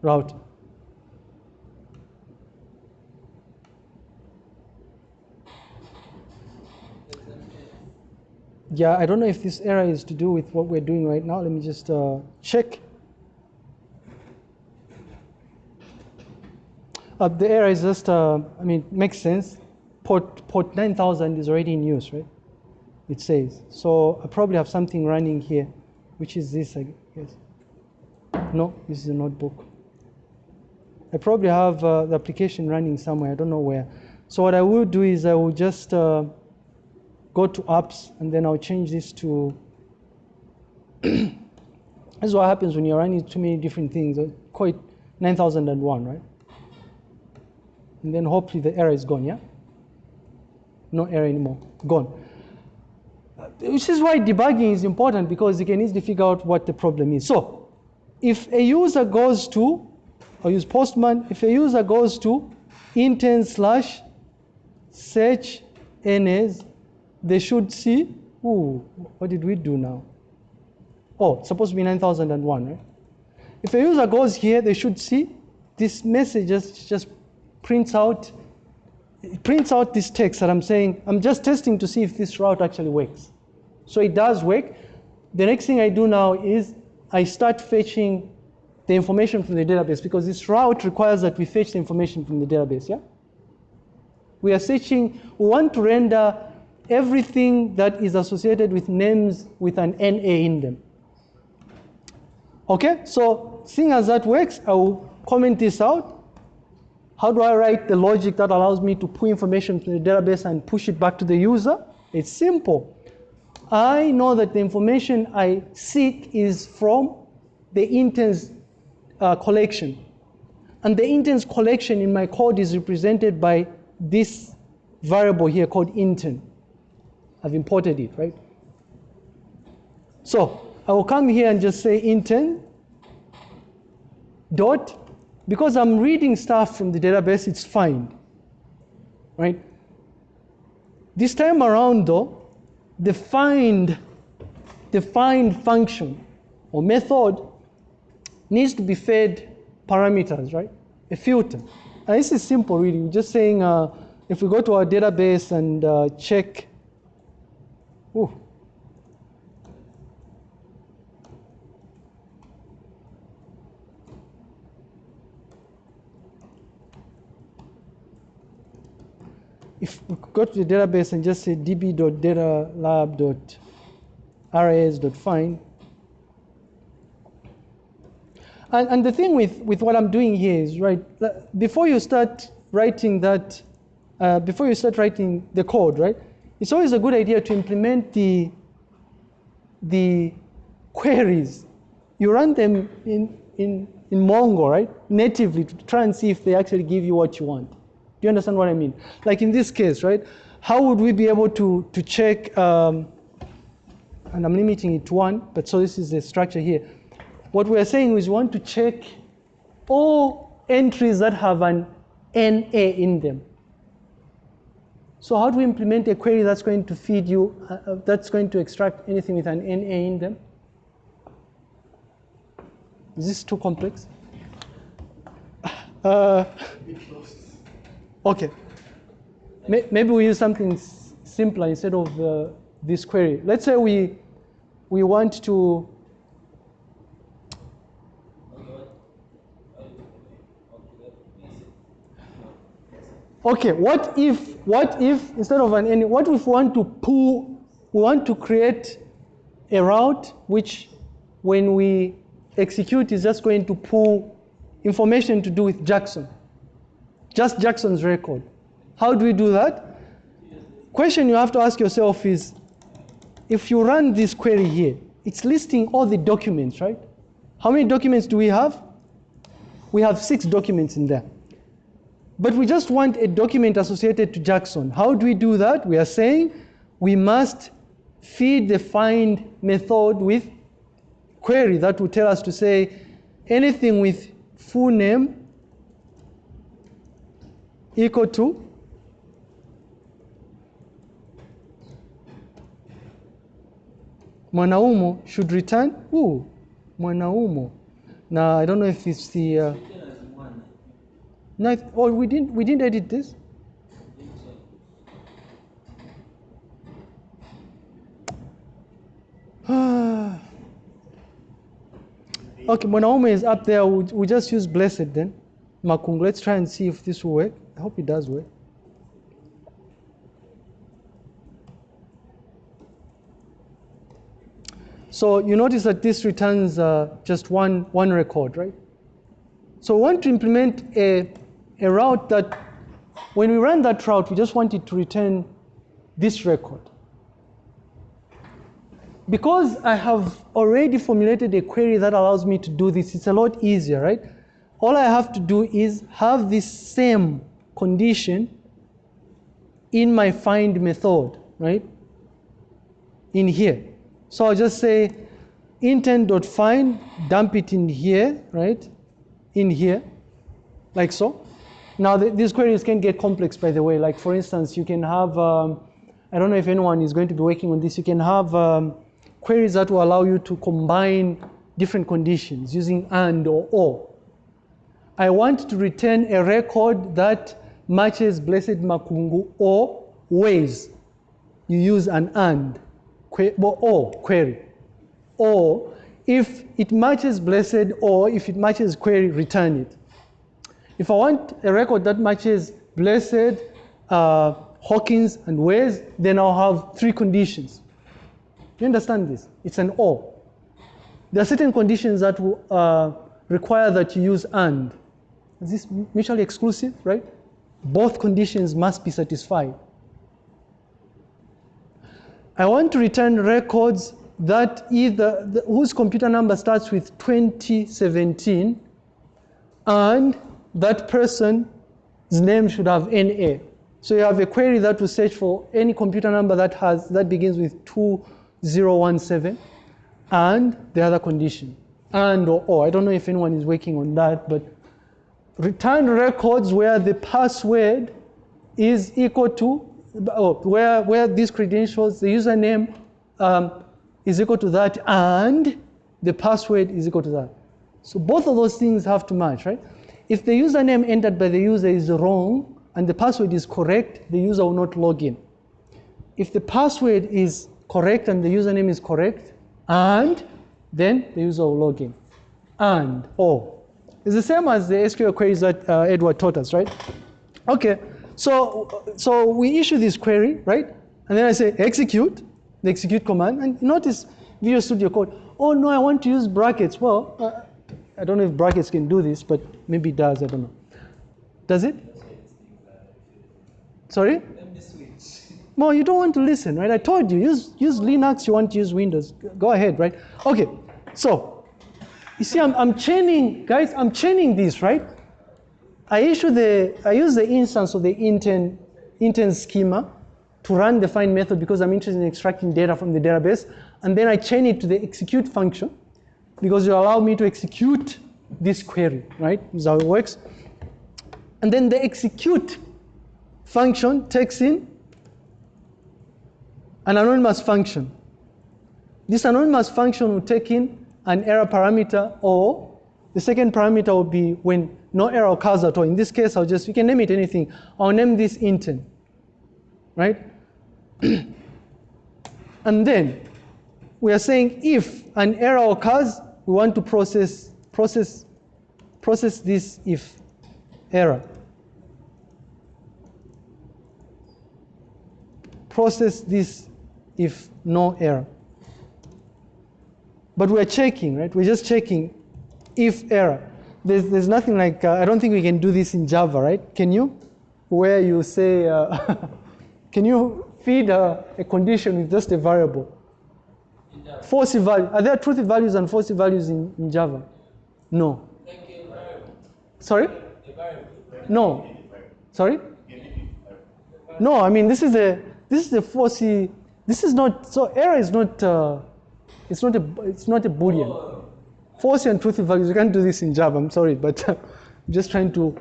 route. Yeah, I don't know if this error is to do with what we're doing right now. Let me just uh, check. Uh, the error is just, uh, I mean, makes sense. Port, port 9000 is already in use, right? It says. So I probably have something running here, which is this, I guess. No, this is a notebook. I probably have uh, the application running somewhere, I don't know where. So what I will do is I will just uh, go to apps and then I'll change this to, this is what happens when you're running too many different things. Uh, I call it 9001, right? And then hopefully the error is gone, yeah? No error anymore, gone. Uh, which is why debugging is important because you can easily figure out what the problem is. So, if a user goes to, I'll use Postman, if a user goes to intern slash search NAs, they should see, ooh, what did we do now? Oh, supposed to be 9001, right? If a user goes here, they should see this message just, just prints out, it prints out this text that I'm saying, I'm just testing to see if this route actually works. So it does work. The next thing I do now is I start fetching the information from the database because this route requires that we fetch the information from the database, yeah? We are searching, we want to render everything that is associated with names with an NA in them. Okay, so seeing as that works, I will comment this out. How do I write the logic that allows me to pull information from the database and push it back to the user? It's simple. I know that the information I seek is from the interns uh, collection. And the interns collection in my code is represented by this variable here called intern. I've imported it, right? So I will come here and just say intern dot, because I'm reading stuff from the database, it's fine, right? This time around though, the find, the find function or method needs to be fed parameters, right? A filter. And this is simple really, we're just saying uh, if we go to our database and uh, check, ooh, if we go to the database and just say db.datalab.ras.find, and, and the thing with, with what I'm doing here is, right, before you start writing that, uh, before you start writing the code, right, it's always a good idea to implement the, the queries. You run them in, in, in Mongo, right, natively to try and see if they actually give you what you want. Do you understand what I mean? Like in this case, right? How would we be able to, to check, um, and I'm limiting it to one, but so this is the structure here. What we're saying is we want to check all entries that have an NA in them. So how do we implement a query that's going to feed you, uh, uh that's going to extract anything with an NA in them? Is this too complex? Uh, Okay. Maybe we use something simpler instead of uh, this query. Let's say we, we want to Okay, what if, what if, instead of an any, what if we want to pull, we want to create a route which when we execute is just going to pull information to do with Jackson just Jackson's record. How do we do that? Question you have to ask yourself is, if you run this query here, it's listing all the documents, right? How many documents do we have? We have six documents in there. But we just want a document associated to Jackson. How do we do that? We are saying we must feed the find method with query that will tell us to say anything with full name equal to Mwanaumo should return. Ooh, Mwanaumo. Now I don't know if it's the. Uh. No, oh, we didn't. We didn't edit this. Okay, Mwanaume is up there. We, we just use blessed then. Makungu, Let's try and see if this will work. I hope it does work. So you notice that this returns uh, just one, one record, right? So we want to implement a, a route that, when we run that route, we just wanted to return this record. Because I have already formulated a query that allows me to do this, it's a lot easier, right? All I have to do is have this same condition in my find method, right? In here. So I'll just say intent.find, dump it in here, right? In here, like so. Now, th- these queries can get complex, by the way. Like, for instance, you can have, um, I don't know if anyone is going to be working on this, you can have um, queries that will allow you to combine different conditions using and or or. I want to return a record that matches Blessed Makungu or ways. You use an and or query. Or if it matches Blessed or if it matches query, return it. If I want a record that matches Blessed, uh, Hawkins, and Ways, then I'll have three conditions. You understand this? It's an or. There are certain conditions that uh, require that you use and. Is this mutually exclusive, right? Both conditions must be satisfied. I want to return records that either the, whose computer number starts with 2017 and that person's name should have NA. So you have a query that will search for any computer number that has that begins with 2017 and the other condition. And or, or I don't know if anyone is working on that, but return records where the password is equal to, oh, where, where these credentials, the username um, is equal to that, and the password is equal to that. So both of those things have to match, right? If the username entered by the user is wrong and the password is correct, the user will not log in. If the password is correct and the username is correct, and then the user will log in. And or. It's the same as the SQL queries that uh, Edward taught us, right? Okay, so, so we issue this query, right? And then I say execute, the execute command, and notice Visual Studio Code. Oh no, I want to use brackets. Well, uh, I don't know if brackets can do this, but maybe it does, I don't know. Does it? Sorry? Well, you don't want to listen, right? I told you, use, use Linux, you want to use Windows. Go ahead, right? Okay, so, you see, I'm, I'm chaining, guys, I'm chaining this, right? I issue the, I use the instance of the intern, intern schema to run the find method because I'm interested in extracting data from the database. And then I chain it to the execute function because you allow me to execute this query, right? This is how it works. And then the execute function takes in an anonymous function. This anonymous function will take in an error parameter or the second parameter will be when no error occurs at all. In this case, I'll just, you can name it anything. I'll name this intern, right? and then we are saying if an error occurs, we want to process, process, process this if error. Process this if no error. But we're checking, right? We're just checking if error. There's, there's nothing like, uh, I don't think we can do this in Java, right? Can you? Where you say, uh, can you feed a, a condition with just a variable? False value. Are there truth values and false values in, in Java? No. A. Sorry? No. Sorry? No, I mean this is the this is the falsy. This is not so error is not uh, it's not a it's not a boolean. False and truth values. You can't do this in Java. I'm sorry, but I'm just trying to.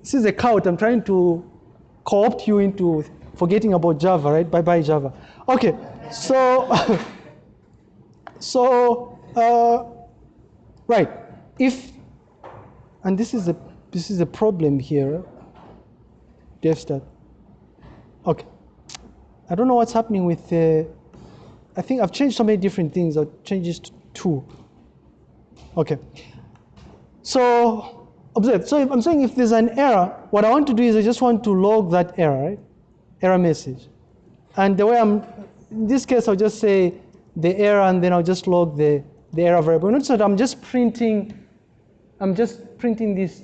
This is a count. I'm trying to co-opt you into forgetting about Java, right? Bye bye Java. Okay, so So, uh, right, if, and this is a this is a problem here, devstat. Okay, I don't know what's happening with. Uh, I think I've changed so many different things. I've changed to two. Okay, so observe. So if I'm saying if there's an error, what I want to do is I just want to log that error, right? Error message. And the way I'm, in this case, I'll just say the error and then I'll just log the, the error variable. Notice that I'm just printing, I'm just printing this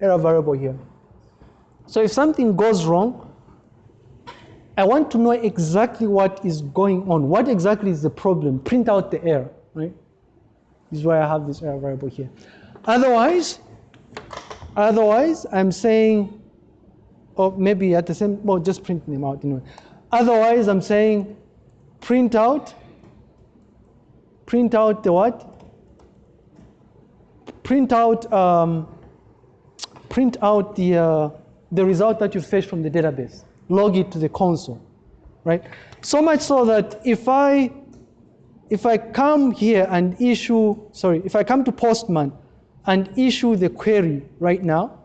error variable here. So if something goes wrong, I want to know exactly what is going on. What exactly is the problem? Print out the error, right? This is why I have this error variable here. Otherwise, otherwise, I'm saying, or maybe at the same, well, just print them out anyway. Otherwise, I'm saying print out, print out the what? Print out, um, print out the, uh, the result that you fetch from the database. Log it to the console, right? So much so that if I, if I come here and issue, sorry, if I come to Postman and issue the query right now,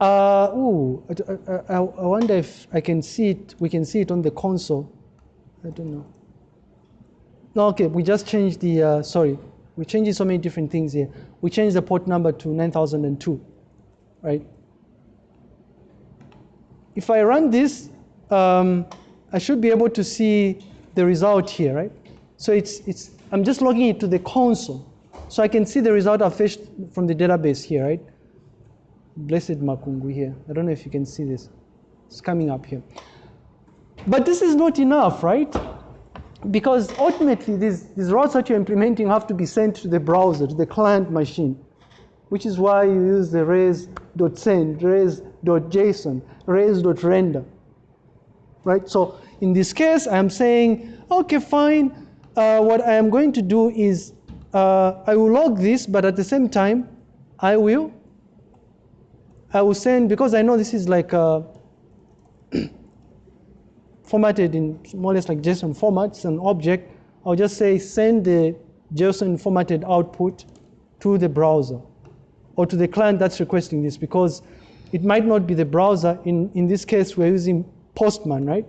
uh, ooh, I, I, I wonder if I can see it, we can see it on the console. I don't know. Okay, we just changed the, uh, sorry, we changed so many different things here. We changed the port number to 9002, right? If I run this, um, I should be able to see the result here, right? So it's, it's, I'm just logging it to the console. So I can see the result I fetched from the database here, right? Blessed Makungu here. I don't know if you can see this. It's coming up here. But this is not enough, right? Because ultimately, these, these routes that you're implementing have to be sent to the browser, to the client machine, which is why you use the res.send, res.json, res.render, right? So in this case, I'm saying, okay, fine. Uh, what I am going to do is uh, I will log this, but at the same time, I will I will send, because I know this is like uh, formatted in more or less like JSON format, it's an object, I'll just say send the JSON formatted output to the browser or to the client that's requesting this because it might not be the browser. In, in this case, we're using Postman, right?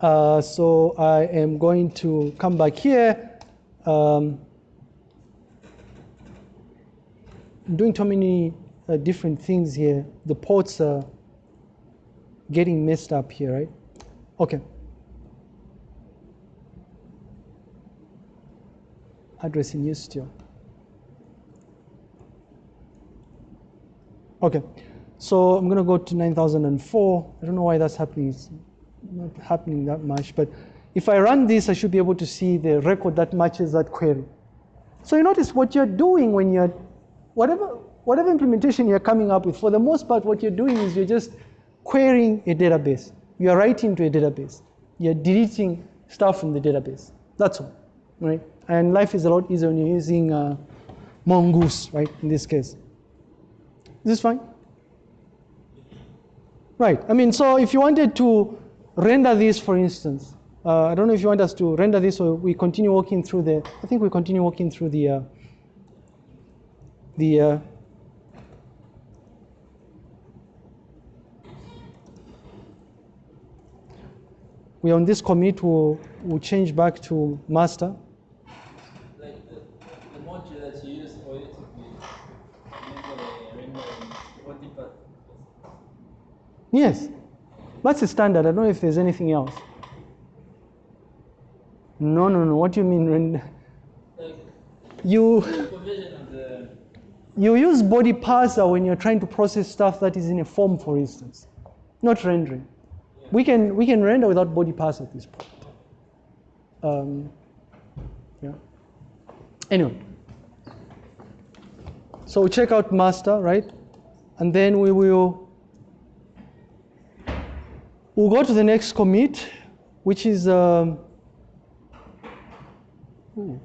Uh, so I am going to come back here. Um, I'm doing too many uh, different things here. The ports are getting messed up here, right? Okay. Address in use still. Okay, so I'm gonna go to 9004. I don't know why that's happening. It's not happening that much, but if I run this, I should be able to see the record that matches that query. So you notice what you're doing when you're, whatever, whatever implementation you're coming up with, for the most part, what you're doing is you're just querying a database. You're writing to a database. You're deleting stuff from the database. That's all, right? And life is a lot easier when you're using uh, Mongoose, right, in this case. Is this fine? Right, I mean, so if you wanted to render this, for instance, uh, I don't know if you want us to render this or we continue walking through the, I think we continue walking through the, uh, the, we on this commit will will change back to master. Like the, the module that you use for it to be rendering what deeper. Yes, that's a standard. I don't know if there's anything else. No, no, no. What do you mean render? Like You the the you use body parser when you're trying to process stuff that is in a form, for instance, not rendering. We can we can render without body parser at this point. Um, yeah. Anyway, so we check out master, right? And then we will we'll go to the next commit, which is um, ooh.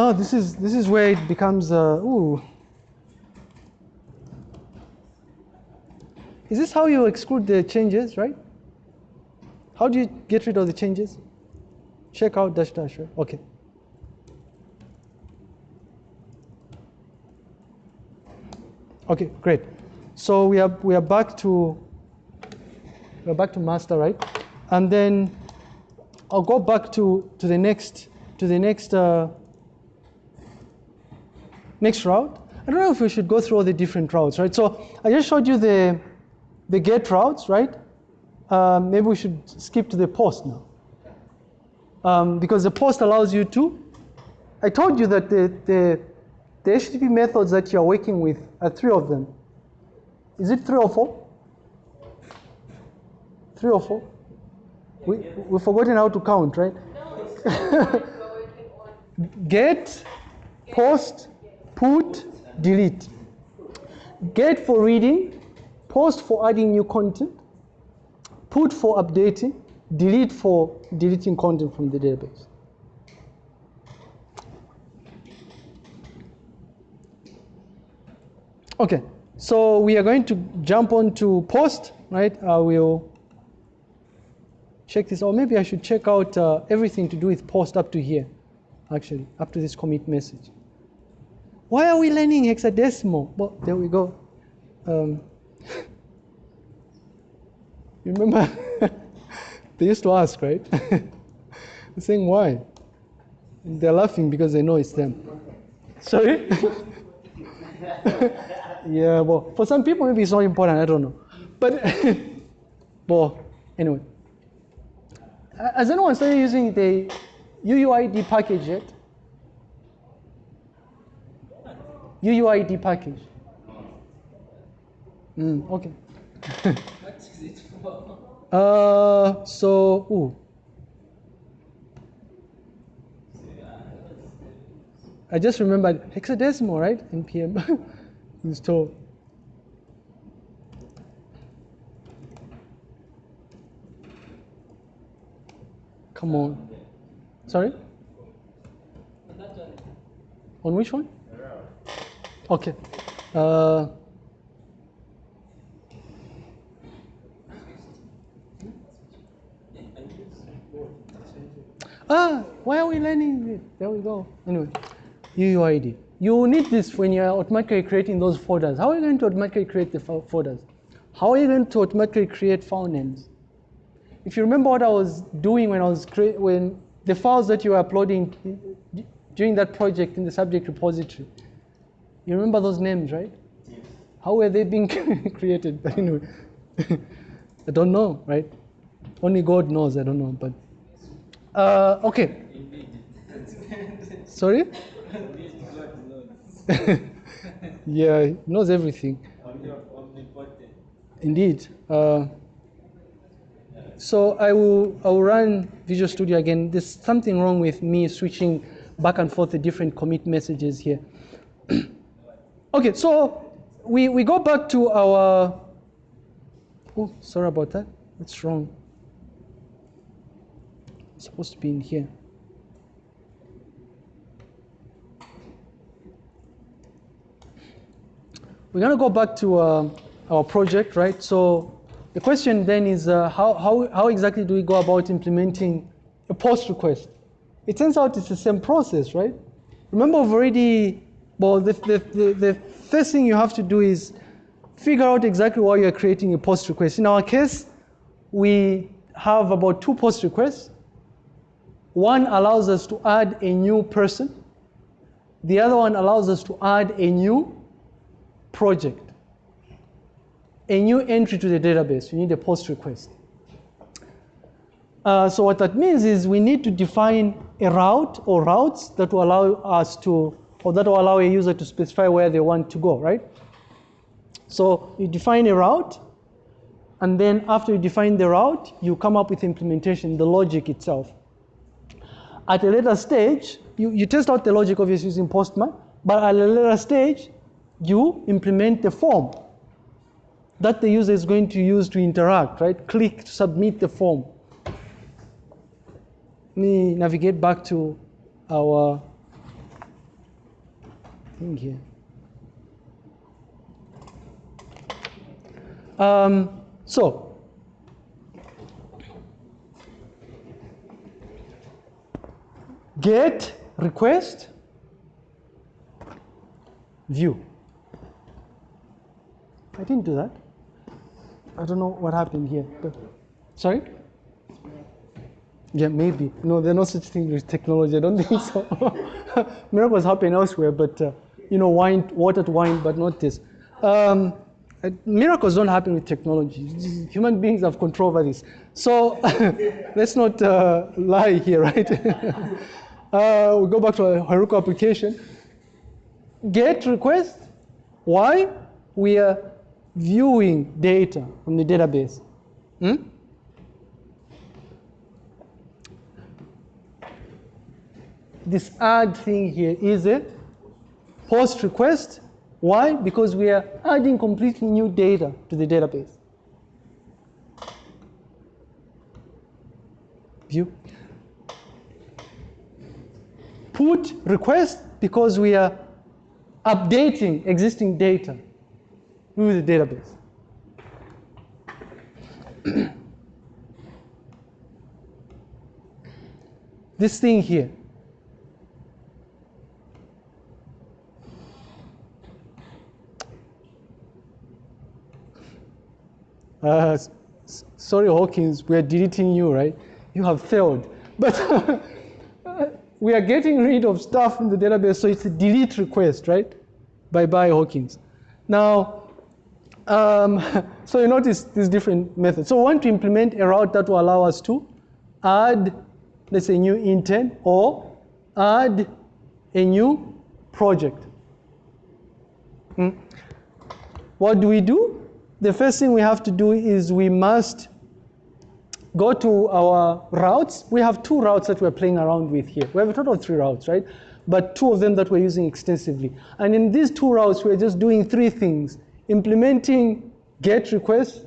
Oh, this is this is where it becomes. Uh, ooh. Is this how you exclude the changes, right? How do you get rid of the changes? Check out dash dash, right? Okay. Okay, great. So we are we are back to we're back to master, right? And then I'll go back to to the next to the next uh, next route. I don't know if we should go through all the different routes, right? So I just showed you the the get routes, right? Um, maybe we should skip to the post now. Um, because the post allows you to, I told you that the, the, the HTTP methods that you're working with are three of them. Is it three or four? Three or four? We, we've forgotten how to count, right? Get, post, put, delete. Get for reading, post for adding new content, put for updating, delete for deleting content from the database. Okay, so we are going to jump on to post, right? I will check this, or maybe I should check out uh, everything to do with post up to here, actually, up to this commit message. Why are we learning hexadecimal? Well, there we go. Um, remember, they used to ask, right? They're saying why? They're laughing because they know it's them. Sorry? yeah, well, for some people maybe it's not important, I don't know. But, well, anyway. Has anyone started using the UUID package yet? UUID package. Mm, okay. What is it for? Uh, so, ooh. I just remembered hexadecimal, right? NPM install. Come on. Sorry? On. On which one? Okay. Uh, ah, why are we learning it? There we go. Anyway, UUID. You need this when you're automatically creating those folders. How are you going to automatically create the folders? How are you going to automatically create file names? If you remember what I was doing when I was when the files that you were uploading during that project in the subject repository, you remember those names, right? Yes. How were they being created? But anyway, I don't know, right? Only God knows. I don't know, but uh, okay. Sorry? yeah, he knows everything. Indeed. Uh, so I will, I will run Visual Studio again. There's something wrong with me switching back and forth the different commit messages here. okay, so we, we go back to our, oh, sorry about that. That's wrong. It's supposed to be in here. We're going to go back to uh, our project, right? So the question then is uh, how, how, how exactly do we go about implementing a post request? It turns out it's the same process, right? Remember, we've already, well, the, the, the, the first thing you have to do is figure out exactly why you're creating a post request. In our case, we have about two post requests. One allows us to add a new person. The other one allows us to add a new project, a new entry to the database. You need a post request. Uh, so what that means is we need to define a route or routes that will allow us to, or that will allow a user to specify where they want to go, right? So you define a route, and then after you define the route, you come up with implementation, the logic itself. At a later stage, you, you test out the logic obviously using Postman, but at a later stage, you implement the form that the user is going to use to interact, right? Click to submit the form. Let me navigate back to our thing here. Um, so, get request view. I didn't do that. I don't know what happened here. Sorry? Yeah, maybe. No, there's no such thing with technology. I don't think so. Miracles happen elsewhere, but uh, you know, wine, watered wine, but not this. Um, miracles don't happen with technology. Human beings have control over this. So let's not uh, lie here, right? uh, we go back to our Heroku application. Get request. Why? We are viewing data from the database. Hmm? This add thing here is a post request. Why? Because we are adding completely new data to the database. View. Put request because we are updating existing data with the database. this thing here. Uh, sorry, Hawkins, we are deleting you, right? You have failed. But we are getting rid of stuff in the database, so it's a delete request, right? Bye bye, Hawkins. Now, um, so you notice these different methods. So we want to implement a route that will allow us to add, let's say, new intern or add a new project. Hmm? What do we do? The first thing we have to do is we must go to our routes. We have two routes that we're playing around with here. We have a total of three routes, right? But two of them that we're using extensively. And in these two routes, we're just doing three things implementing get request,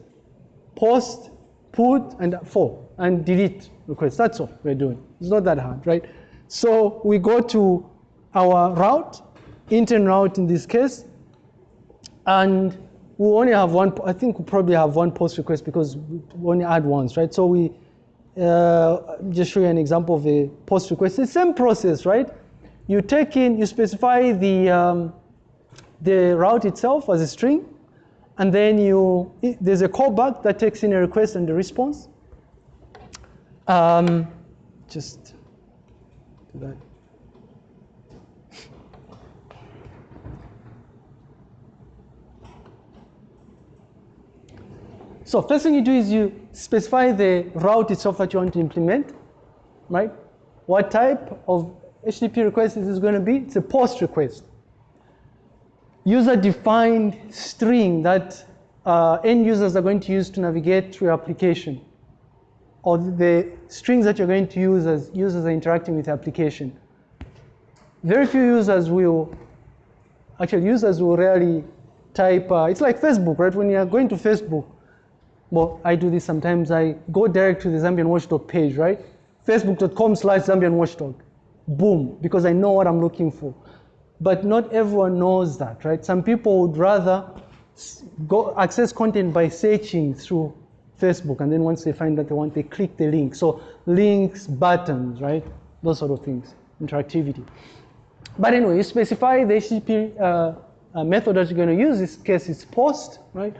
post, put, and for, and delete requests. That's all we're doing. It's not that hard, right? So we go to our route, intern route in this case, and we only have one, I think we probably have one post request because we only add once, right? So we uh, just show you an example of a post request. It's the same process, right? You take in, you specify the, um, the route itself as a string, and then you, there's a callback that takes in a request and a response. Um, just do that. So first thing you do is you specify the route itself that you want to implement, right? What type of HTTP request is this going to be? It's a post request. User-defined string that uh, end users are going to use to navigate through your application, or the strings that you're going to use as users are interacting with the application. Very few users will, actually users will rarely type, uh, it's like Facebook, right? When you're going to Facebook, well, I do this sometimes, I go direct to the Zambian Watchdog page, right? Facebook.com slash Zambian Watchdog. Boom, because I know what I'm looking for. But not everyone knows that, right? Some people would rather go access content by searching through Facebook, and then once they find that they want, they click the link. So links, buttons, right? Those sort of things, interactivity. But anyway, you specify the HTTP uh, uh, method that you're going to use. In this case, it's post, right?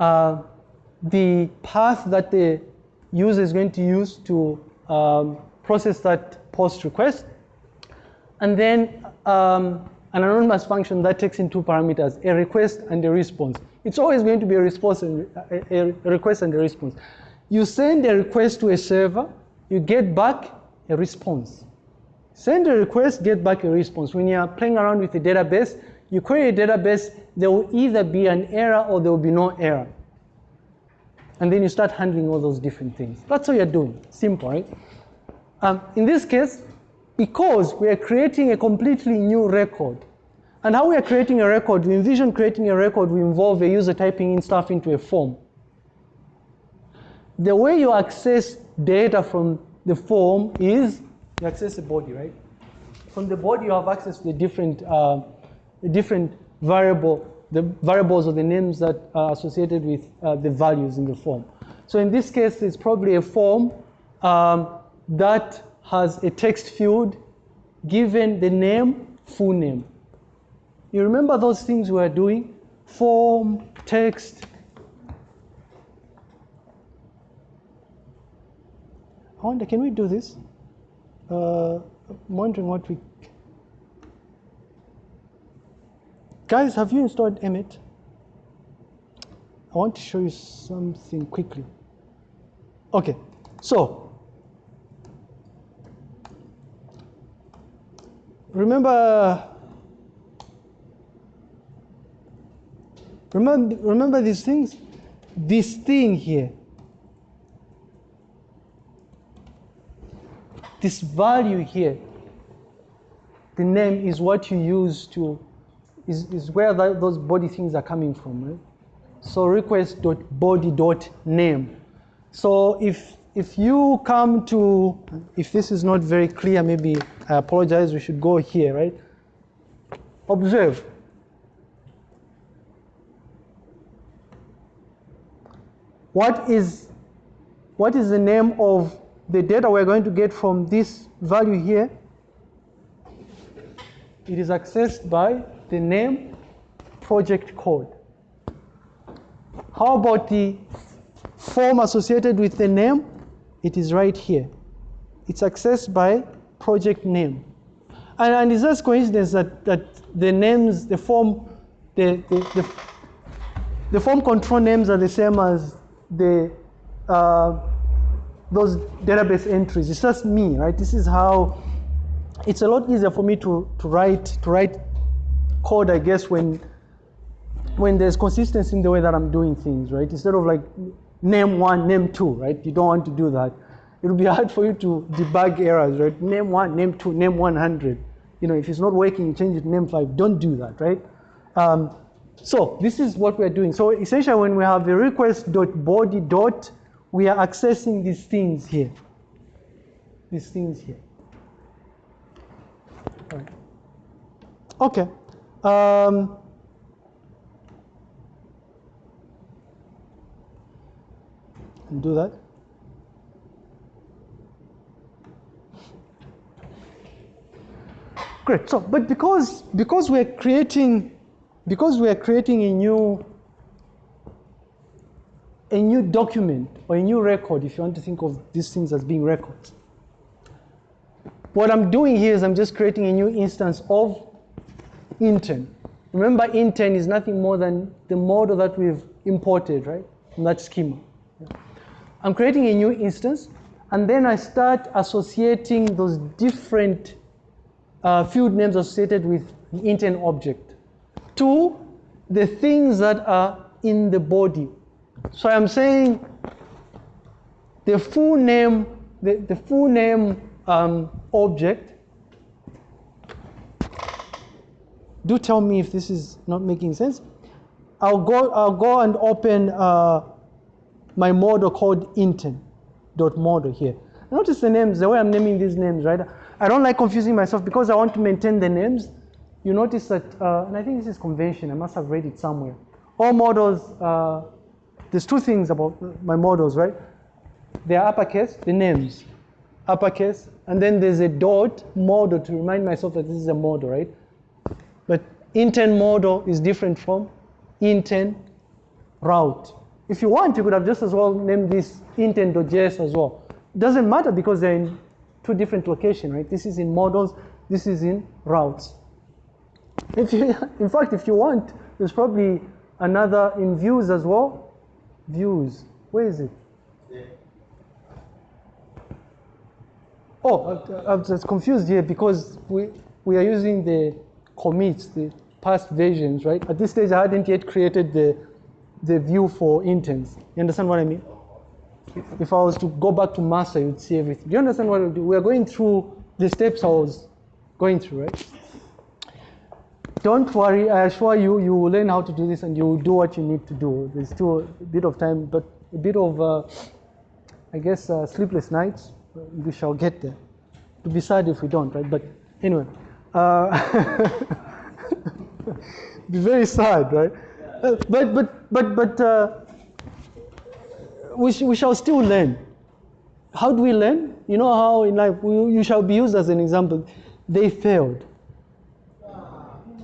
Uh, the path that the user is going to use to um, process that post request, and then um, an anonymous function that takes in two parameters, a request and a response. It's always going to be a response and a, a request and a response. You send a request to a server, you get back a response. Send a request, get back a response. When you're playing around with a database, you query a database, there will either be an error or there will be no error. And then you start handling all those different things. That's all you're doing. Simple, right? Um, in this case, because we are creating a completely new record. And how we are creating a record, we envision creating a record we involve a user typing in stuff into a form. The way you access data from the form is you access the body, right? From the body, you have access to the different uh, different variable, the variables or the names that are associated with uh, the values in the form. So in this case, it's probably a form um, that has a text field given the name, full name. You remember those things we were doing? Form, text. I wonder, can we do this? Uh, I'm wondering what we. Guys, have you installed Emmet? I want to show you something quickly. Okay, so remember remember remember these things this thing here this value here the name is what you use to is, is where those body things are coming from right so request dot body dot name so if if you come to, if this is not very clear, maybe I apologize, we should go here, right? Observe. What is, what is the name of the data we're going to get from this value here? It is accessed by the name project code. How about the form associated with the name? It is right here. It's accessed by project name. And, and it's just coincidence that, that the names, the form, the, the, the, the form control names are the same as the uh, those database entries. It's just me, right? This is how it's a lot easier for me to, to write to write code, I guess, when when there's consistency in the way that I'm doing things, right? Instead of like name one, name two, right? You don't want to do that. It will be hard for you to debug errors, right? Name one, name two, name 100. You know, if it's not working, change it to name five. Don't do that, right? Um, so this is what we're doing. So essentially when we have a request dot body dot, we are accessing these things here. These things here. Right. Okay. Um, do that. Great. So, but because because we're creating because we're creating a new a new document or a new record, if you want to think of these things as being records. What I'm doing here is I'm just creating a new instance of intern. Remember, intern is nothing more than the model that we've imported, right, from that schema. I'm creating a new instance, and then I start associating those different uh, field names associated with the intern object to the things that are in the body. So I'm saying the full name, the, the full name um, object. Do tell me if this is not making sense. I'll go, I'll go and open uh, my model called intern.model here. Notice the names, the way I'm naming these names, right? I don't like confusing myself because I want to maintain the names. You notice that, uh, and I think this is convention, I must have read it somewhere. All models, uh, there's two things about my models, right? They are uppercase, the names, uppercase, and then there's a dot model to remind myself that this is a model, right? Intern model is different from intern route. If you want, you could have just as well named this intern.js as well. It doesn't matter because they're in two different locations, right? This is in models, this is in routes. If you, in fact, if you want, there's probably another in views as well. Views, where is it? Oh, I, I was confused here because we, we are using the commits, the past versions, right? At this stage, I hadn't yet created the, the view for interns. You understand what I mean? If I was to go back to master, you'd see everything. Do you understand what I do? We are going through the steps I was going through, right? Don't worry, I assure you, you will learn how to do this and you will do what you need to do. There's still a bit of time, but a bit of, uh, I guess, uh, sleepless nights. We shall get there. To be sad if we don't, right? But anyway. Uh, be very sad, right? Uh, but but but but uh, we, sh- we shall still learn. How do we learn? You know how in life we, you shall be used as an example. They failed.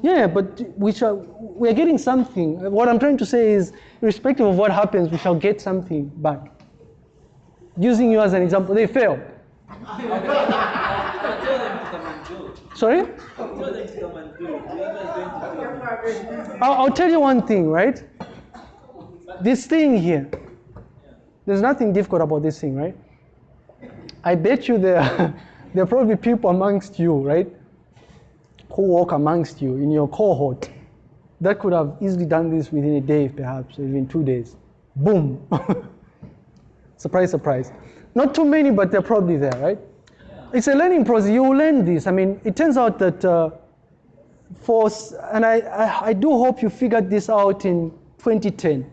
Yeah, but we shall. We are getting something. What I'm trying to say is, irrespective of what happens, we shall get something back. Using you as an example, they failed. Tell them to come and do. Sorry. I'll, I'll tell you one thing, right? This thing here, there's nothing difficult about this thing, right? I bet you there, there are probably people amongst you, right, who walk amongst you in your cohort that could have easily done this within a day, perhaps, even two days. Boom. surprise, surprise. Not too many, but they're probably there, right? It's a learning process. You will learn this. I mean, it turns out that. Uh, for and I, I, I do hope you figured this out in 2010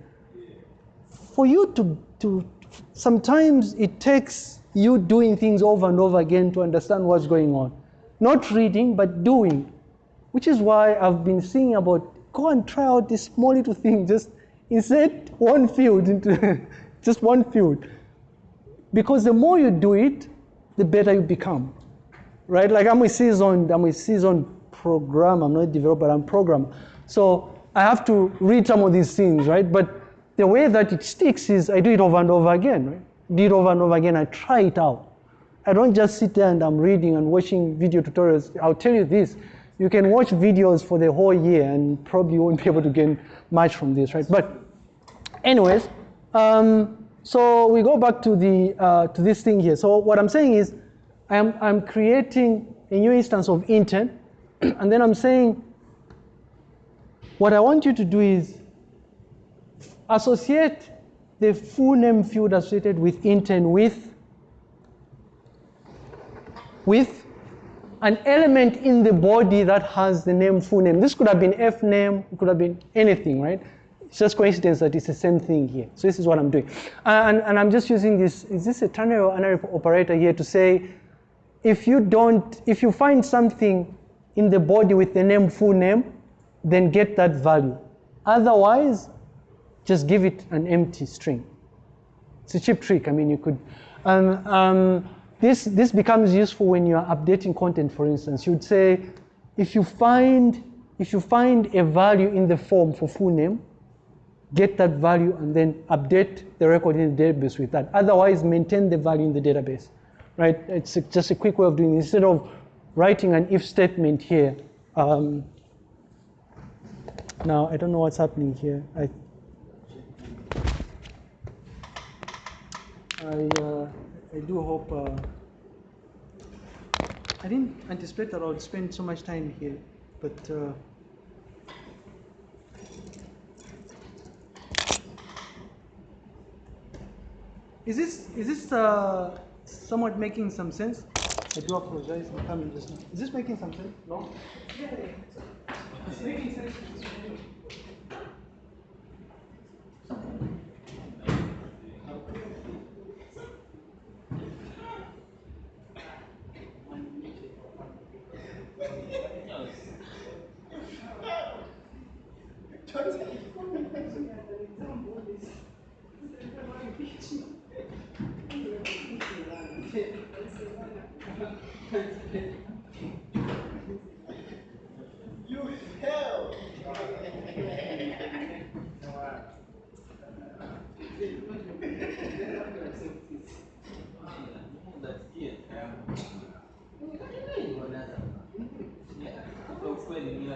for you to, to sometimes it takes you doing things over and over again to understand what's going on not reading but doing which is why i've been saying about go and try out this small little thing just insert one field into just one field because the more you do it the better you become right? Like I'm a seasoned, I'm a seasoned program. I'm not a developer, I'm program. So I have to read some of these things, right? But the way that it sticks is I do it over and over again, right? Do it over and over again. I try it out. I don't just sit there and I'm reading and watching video tutorials. I'll tell you this: you can watch videos for the whole year and probably won't be able to gain much from this, right? But anyways, um, so we go back to the uh, to this thing here. So what I'm saying is, I'm I'm creating a new instance of intern, and then I'm saying, what I want you to do is associate the full name field associated with intern with with an element in the body that has the name full name. This could have been F name, it could have been anything, right? It's just coincidence that it's the same thing here. So this is what I'm doing. And, and I'm just using this, is this a ternary or operator here to say, if you don't, if you find something in the body with the name full name, then get that value. Otherwise, just give it an empty string. It's a cheap trick. I mean, you could. Um, um, this this becomes useful when you are updating content. For instance, you'd say, if you find if you find a value in the form for full name, get that value and then update the record in the database with that. Otherwise, maintain the value in the database. Right? It's just a quick way of doing it. Instead of writing an if statement here. Um, now I don't know what's happening here. I I, uh, I do hope. Uh, I didn't anticipate that I would spend so much time here, but. Uh, is this is this uh, somewhat making some sense? I do apologize. I'm coming just now. Is this making some sense? No. That's it. Kwa kweli mimi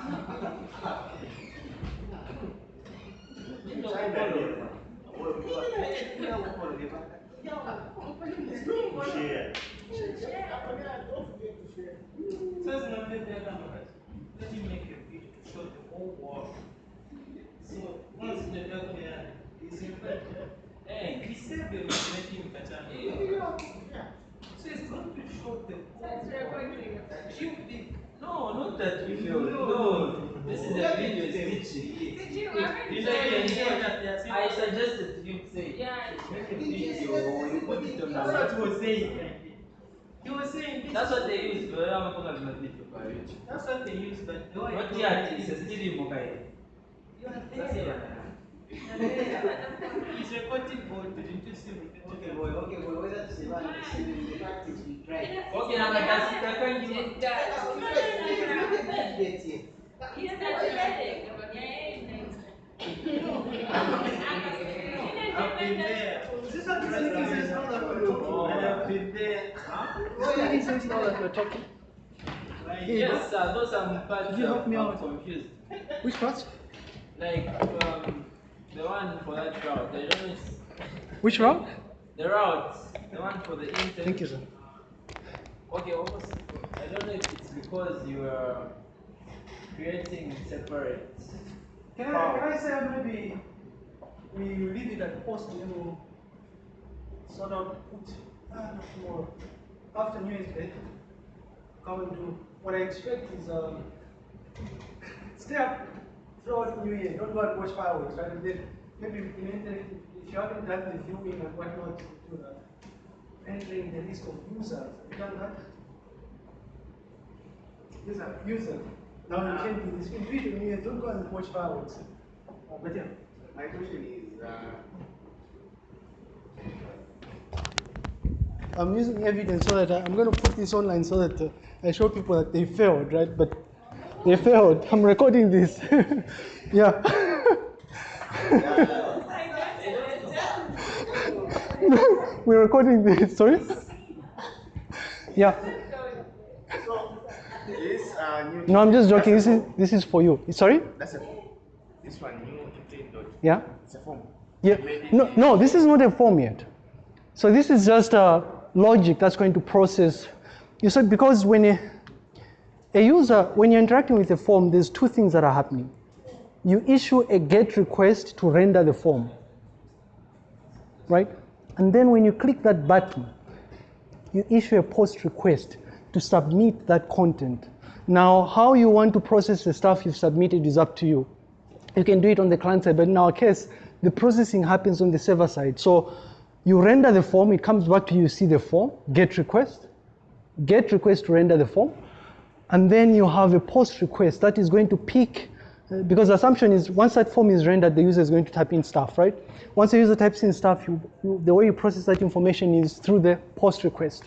Let the whole world. Eh. You. No, not that you feel. No. This is the video is glitchy. Did you ever You say know, you it? they are saying? I suggested you say, Yeah. make a video or you put it on That's what he was saying. He was saying this. That's what they use, but I'm not going to video by YouTube. That's what they use, but the way Not it yet, goes- it's a still in mobile. You are there. He's recording for the interesting. Okay, boy, okay, boy, whether to survive, the practice we try. Okay, now I can see, I can give you. It does. Get here. He's not genetic, but I've been there. Is this what this making sense now that we're talking? I've been there. Is it making sense now that we're talking? Like, Yes, sir, those are parts Could you help me I'm out? confused. Which parts? Like, um, the one for that route, I don't know if Which route? the route, the one for the intern. Thank you, sir. Okay, almost. I don't know if it's because you are creating separate. Can I, can I say maybe we leave it at post and then we'll sort of put uh, not tomorrow after New Year's Day. Come and do what I expect is um, stay up throughout New Year. Don't go and watch fireworks, right? And then maybe in internet, if you haven't done the viewing and whatnot, do that. Entering the list of users. You done that? User, user. Now you can do this. In do it on New Year. Don't go and watch fireworks. Uh, but yeah. My question is, uh, I'm using evidence so that I, I'm going to put this online so that uh, I show people that they failed, right? But they failed. I'm recording this. yeah. We're recording this. Sorry. Yeah. so this uh, new. No, I'm just joking. This is this is for you. Sorry. That's a form. this one new dot. Yeah. It's a form. Yeah. No, no, this is not a form yet. So this is just a logic that's going to process. You said because when a, a user, when you're interacting with a form, there's two things that are happening. You issue a GET request to render the form, right? And then when you click that button, you issue a POST request to submit that content. Now, how you want to process the stuff you've submitted is up to you. You can do it on the client side, but in our case, the processing happens on the server side. So you render the form, it comes back to you, see the form, get request, get request to render the form, and then you have a post request that is going to pick, because the assumption is once that form is rendered, the user is going to type in stuff, right? Once the user types in stuff, you, you, the way you process that information is through the post request.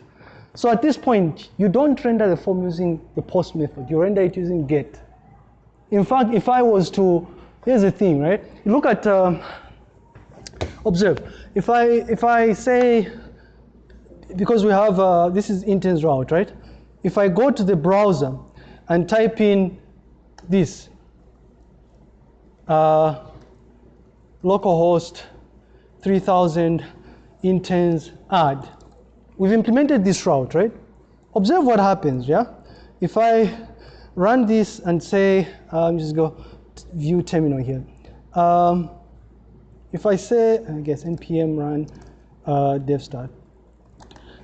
So at this point, you don't render the form using the post method, you render it using get. In fact, if I was to, here's the thing, right? Look at, um, observe, if I, if I say, because we have, uh, this is interns route, right? If I go to the browser and type in this, uh, localhost 3000 interns add, we've implemented this route, right? Observe what happens, yeah? If I run this and say, um, just go view terminal here. Um, if I say, I guess npm run uh, dev start.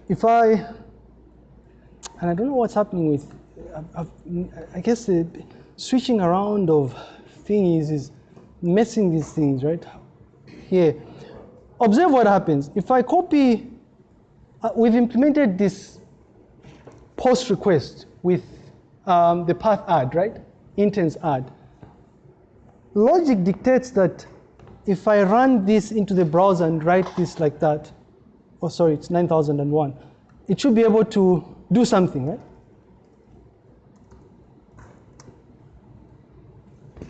If I, and I don't know what's happening with, I, I guess the switching around of things is is messing these things, right? Here. Observe what happens. If I copy, uh, we've implemented this post request with um, the path add, right? Interns add. Logic dictates that if I run this into the browser and write this like that, oh sorry, it's 9001, it should be able to do something, right?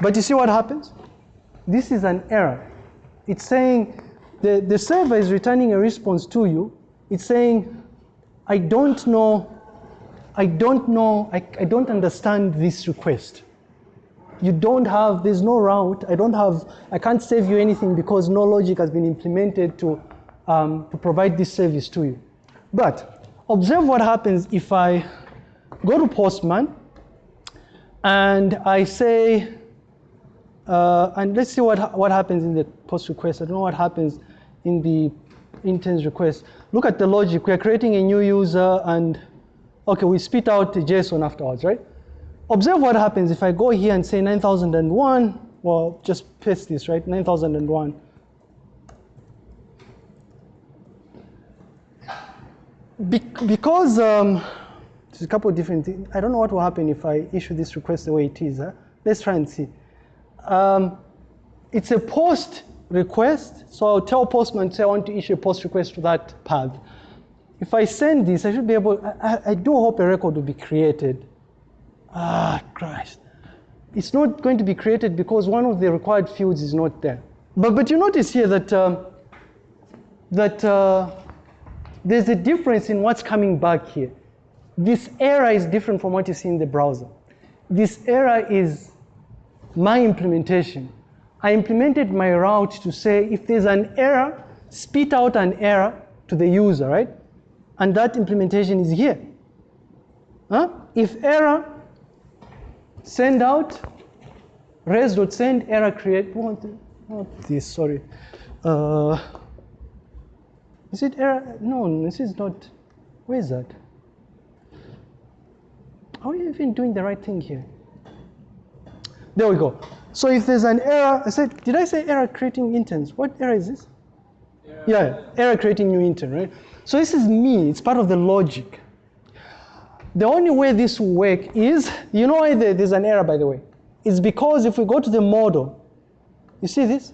But you see what happens? This is an error. It's saying the, the server is returning a response to you. It's saying, I don't know, I don't know, I, I don't understand this request. You don't have, there's no route, I don't have, I can't save you anything because no logic has been implemented to, um, to provide this service to you. But observe what happens if I go to Postman and I say, uh, and let's see what, what happens in the post request. I don't know what happens in the interns request. Look at the logic. We're creating a new user and, okay, we spit out the JSON afterwards, right? observe what happens if I go here and say 9001. Well, just paste this, right? 9001. Be- because um, there's a couple of different things. I don't know what will happen if I issue this request the way it is. Huh? Let's try and see. Um, it's a post request, so I'll tell Postman, say I want to issue a post request to that path. If I send this, I should be able, I, I- do hope a record will be created. Ah, Christ. It's not going to be created because one of the required fields is not there. But, but you notice here that, um, that uh, there's a difference in what's coming back here. This error is different from what you see in the browser. This error is my implementation. I implemented my route to say if there's an error, spit out an error to the user, right? And that implementation is here. Huh? If error, send out res.send error create. Not this, sorry. Uh, is it error? No, this is not. Where is that? Are we even doing the right thing here? There we go. So if there's an error, I said, did I say error creating interns? What error is this? Yeah, error creating new intern, right? So this is me, it's part of the logic. The only way this will work is, you know why there's an error, by the way? It's because if we go to the model, you see this?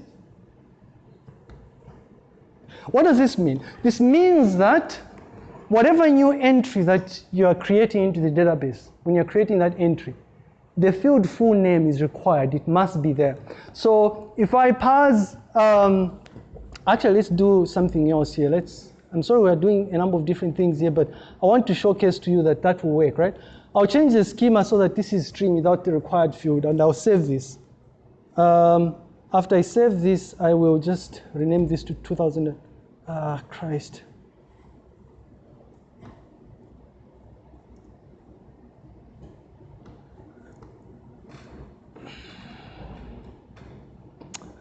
What does this mean? This means that whatever new entry that you are creating into the database, when you're creating that entry, the field full name is required. It must be there. So if I pass, um, actually, let's do something else here. Let's. I'm sorry, we're doing a number of different things here, but I want to showcase to you that that will work, right? I'll change the schema so that this is string without the required field, and I'll save this. Um, after I save this, I will just rename this to 2000. Ah, Christ.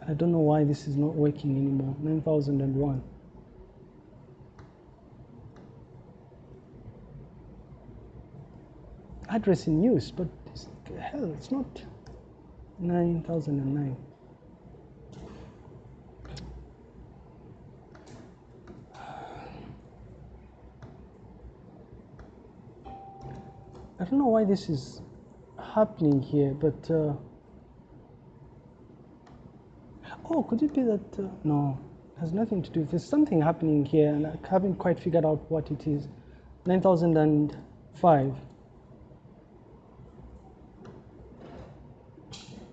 I don't know why this is not working anymore. 9001. Address in use, but it's, hell, it's not 9009. I don't know why this is happening here, but. Uh, Oh, could it be that? Uh, no, it has nothing to do. There's something happening here, and I haven't quite figured out what it is. 9005.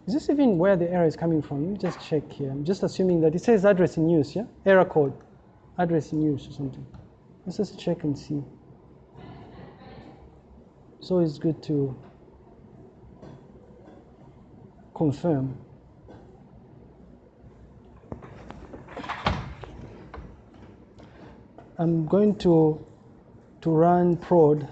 Is this even where the error is coming from? Let me just check here. I'm just assuming that it says address in use, yeah? Error code. Address in use or something. Let's just check and see. So it's good to confirm. I'm going to to run prod.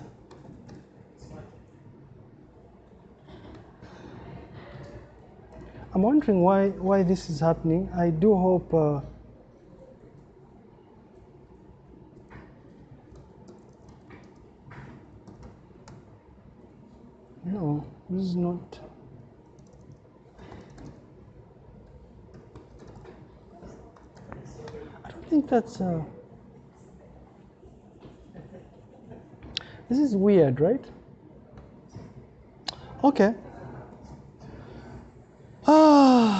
I'm wondering why why this is happening. I do hope. Uh, no, this is not. I don't think that's. Uh, This is weird, right? Okay. Ah.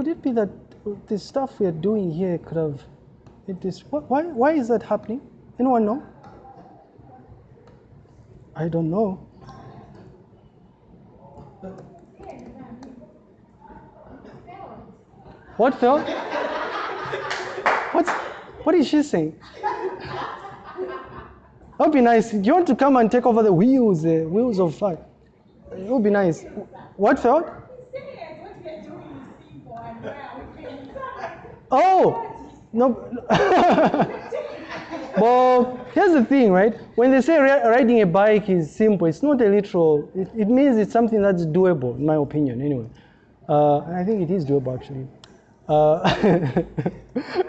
Could could be that the stuff we are doing here could have it is why why is that happening? Anyone know? I don't know. What failed? What's what is she saying? That would be nice. You want to come and take over the wheels, the wheels of fire? It would be nice. What failed? Oh, no. well, here's the thing, right? When they say riding a bike is simple, it's not a literal. It, it means it's something that's doable, in my opinion, anyway. Uh, I think it is doable, actually. Uh,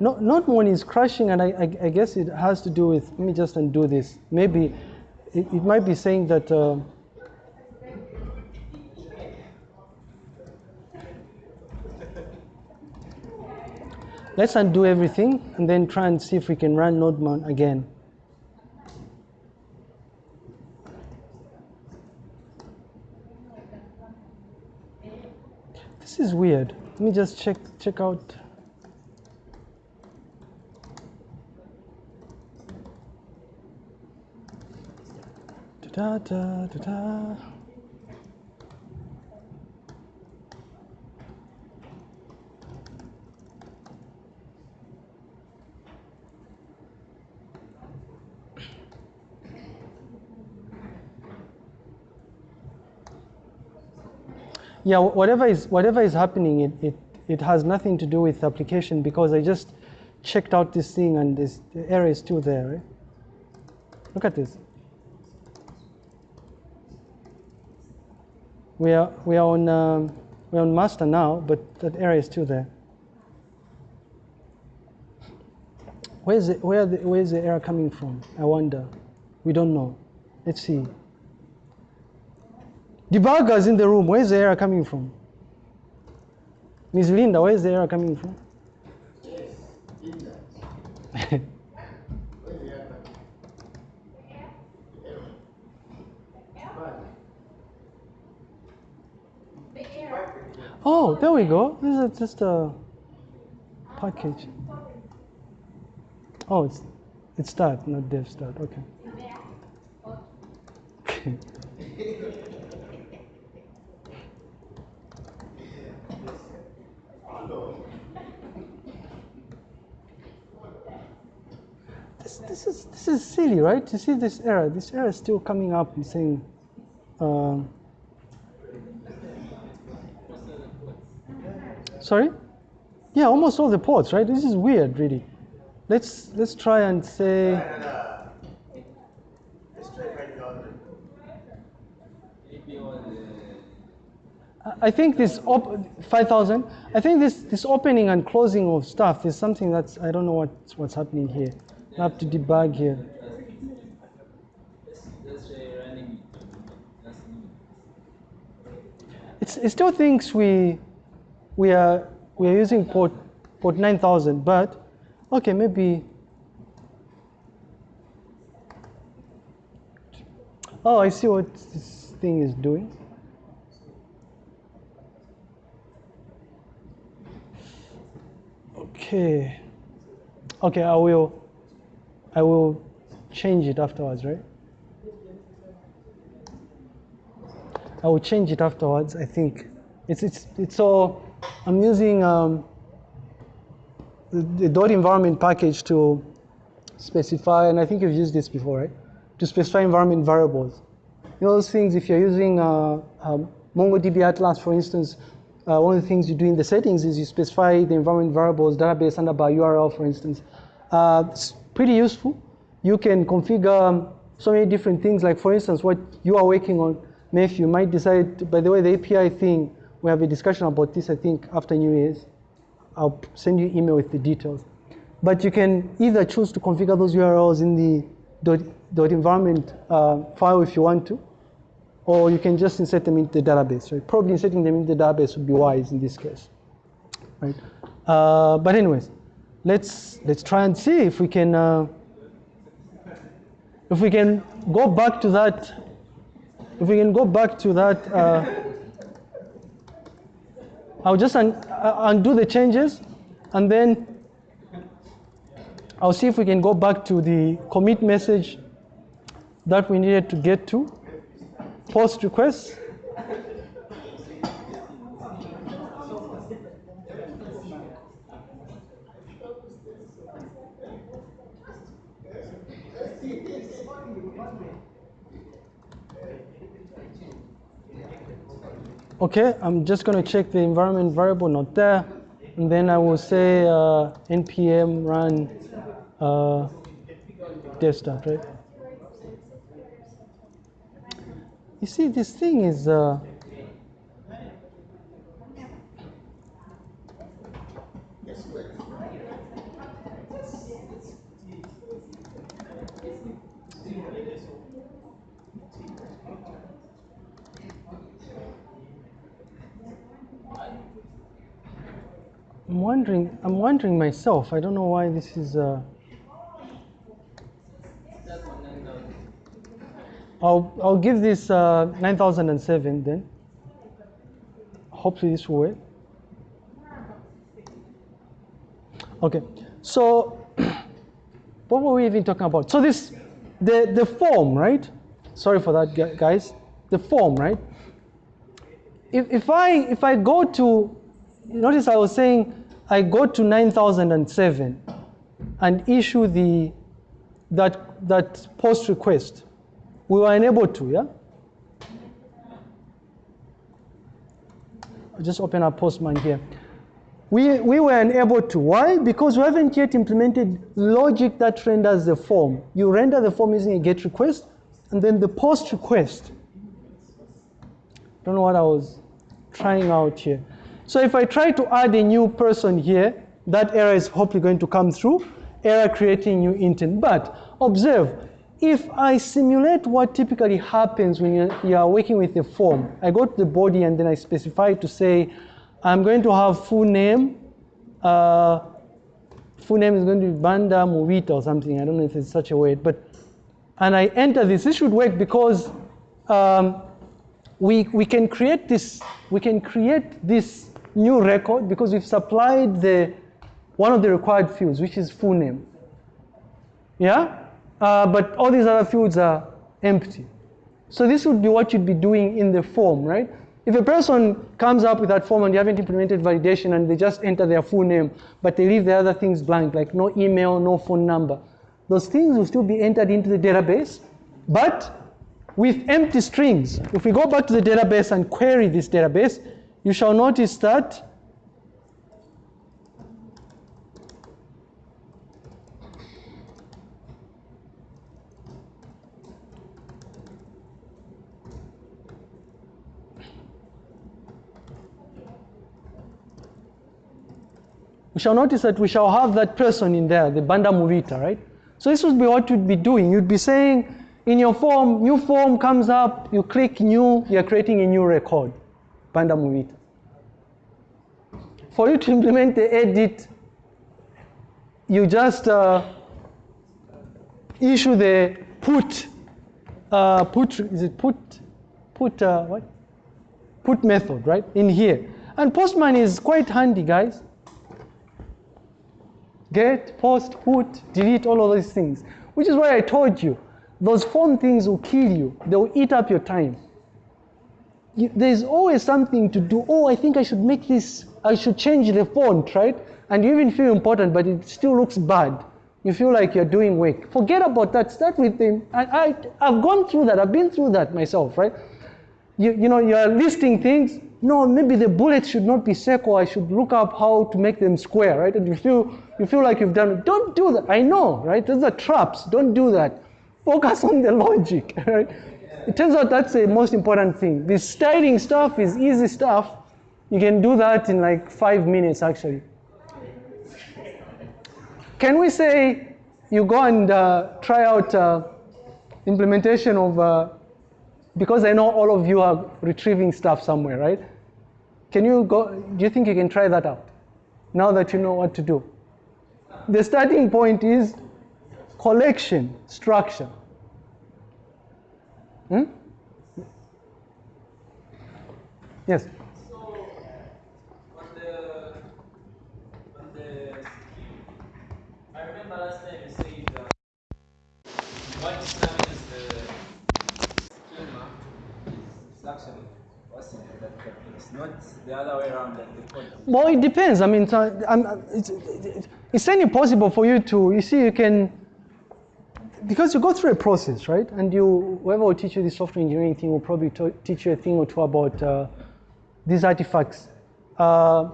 not, not when it's crashing, and I, I, I guess it has to do with. Let me just undo this. Maybe it, it might be saying that. Uh, let's undo everything and then try and see if we can run NodeMon again. This is weird. Let me just check check out. Da da da da. Yeah, whatever is whatever is happening, it, it, it has nothing to do with the application because I just checked out this thing and this the error is still there. Right? Look at this. We are we are on um, we're on master now, but that error is still there. Where's the, where the, where's the error coming from? I wonder. We don't know. Let's see. Debuggers in the room, where's the error coming from? Ms. Linda, where's the error coming from? oh, there we go. This is just a package. Oh, it's it's start, not dev start. Okay. this, this is this is silly, right? You see this error. This error is still coming up and saying. Um, sorry. Yeah, almost all the ports, right? This is weird, really. Let's let's try and say. I think this op- 5,000. I think this this opening and closing of stuff is something that's I don't know what's what's happening here. I have to debug here. let's, let's try running it. That's new. It still thinks we we are we are using port port 9000, but okay, maybe. Oh, I see what this thing is doing. Okay. Okay, I will I will change it afterwards, right? I will change it afterwards. I think it's it's it's all. I'm using um, the, the dot environment package to specify, and I think you've used this before, right? To specify environment variables. You know those things. If you're using uh, um, MongoDB Atlas, for instance, uh, one of the things you do in the settings is you specify the environment variables, database underbar URL, for instance. Uh, it's pretty useful. You can configure um, so many different things. Like for instance, what you are working on, Matthew, you might decide. By the way, the API thing, we have a discussion about this. I think after New Year's, I'll send you email with the details. But you can either choose to configure those URLs in the dot, dot environment uh, file if you want to, or you can just insert them into the database. Right? Probably inserting them into the database would be wise in this case. Right? Uh, but anyways, let's let's try and see if we can uh, if we can go back to that. If we can go back to that. Uh, I'll just un- uh, undo the changes and then I'll see if we can go back to the commit message that we needed to get to. Post requests. Okay, I'm just going to check the environment variable not there, and then I will say uh, npm run uh, start, right? You see, this thing is. Uh, I'm wondering. I'm wondering myself. I don't know why this is. Uh. I'll I'll give this uh, 9007 then. Hopefully this will work. Okay, so what were we even talking about? So this, the the form, right? Sorry for that, guys. The form, right? If if I if I go to, notice I was saying I go to 9007 and issue the that that post request. We were unable to, yeah? I'll just open up Postman here. We, we were unable to. Why? Because we haven't yet implemented logic that renders the form. You render the form using a GET request, and then the POST request. Don't know what I was trying out here. So if I try to add a new person here, that error is hopefully going to come through, error creating new intern. But observe, if I simulate what typically happens when you, are working with a form, I go to the body and then I specify to say, I'm going to have full name, uh, full name is going to be Banda Movita or something. I don't know if it's such a word, but and I enter this. This should work because um, we we can create this we can create this new record because we've supplied the one of the required fields, which is full name. Yeah, uh, but all these other fields are empty. So this would be what you'd be doing in the form, right? If a person comes up with that form and you haven't implemented validation and they just enter their full name, but they leave the other things blank, like no email, no phone number, those things will still be entered into the database, but with empty strings. If we go back to the database and query this database, you shall notice that we shall notice that we shall have that person in there, the Banda Movita, right? So this would be what you'd be doing. You'd be saying in your form, new form comes up, you click new, you're creating a new record, Movita. For you to implement the edit, you just uh, issue the put, uh, put, is it put, put, uh, what? Put method, right, in here. And Postman is quite handy, guys get, post, put, delete, all of those things. Which is why I told you, those phone things will kill you. They will eat up your time. There's always something to do. Oh, I think I should make this, I should change the font, right? And you even feel important, but it still looks bad. You feel like you're doing work. Forget about that. Start with them. I, I, I've gone through that. I've been through that myself, right? You, you know, you're listing things. No, maybe the bullets should not be circle. I should look up how to make them square, right? And you feel, you feel like you've done it. Don't do that. I know, right? Those are traps. Don't do that. Focus on the logic, right? It turns out that's the most important thing. This styling stuff is easy stuff. You can do that in like five minutes, actually. Can we say you go and uh, try out uh, implementation of, uh, because I know all of you are retrieving stuff somewhere, right? Can you go, do you think you can try that out now that you know what to do? The starting point is collection structure. Hmm? Yes. It's. Well, it depends. I mean, I'm- it's, it's any possible for you to, you see, you can, because you go through a process, right? And you, whoever will teach you the software engineering thing will probably teach you a thing or two about uh, these artifacts. Uh,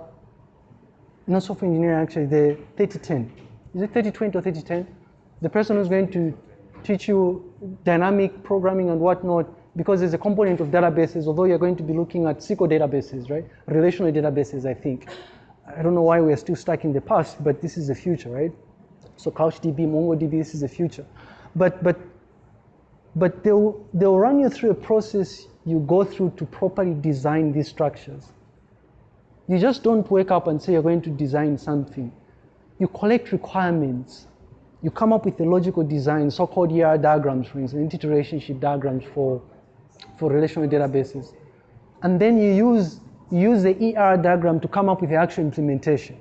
not software engineering, actually, the 3010. Is it 3020 or 3010? The person who's going to teach you dynamic programming and whatnot, because there's a component of databases, although you're going to be looking at SQL databases, right? Relational databases, I think. I don't know why we're still stuck in the past, but this is the future, right? So CouchDB, MongoDB, this is the future. But, but, but they'll, they'll run you through a process you go through to properly design these structures. You just don't wake up and say you're going to design something. You collect requirements. You come up with a logical design, so-called ER diagrams, for instance, entity relationship diagrams for, for relational databases. And then you use, you use the ER diagram to come up with the actual implementation.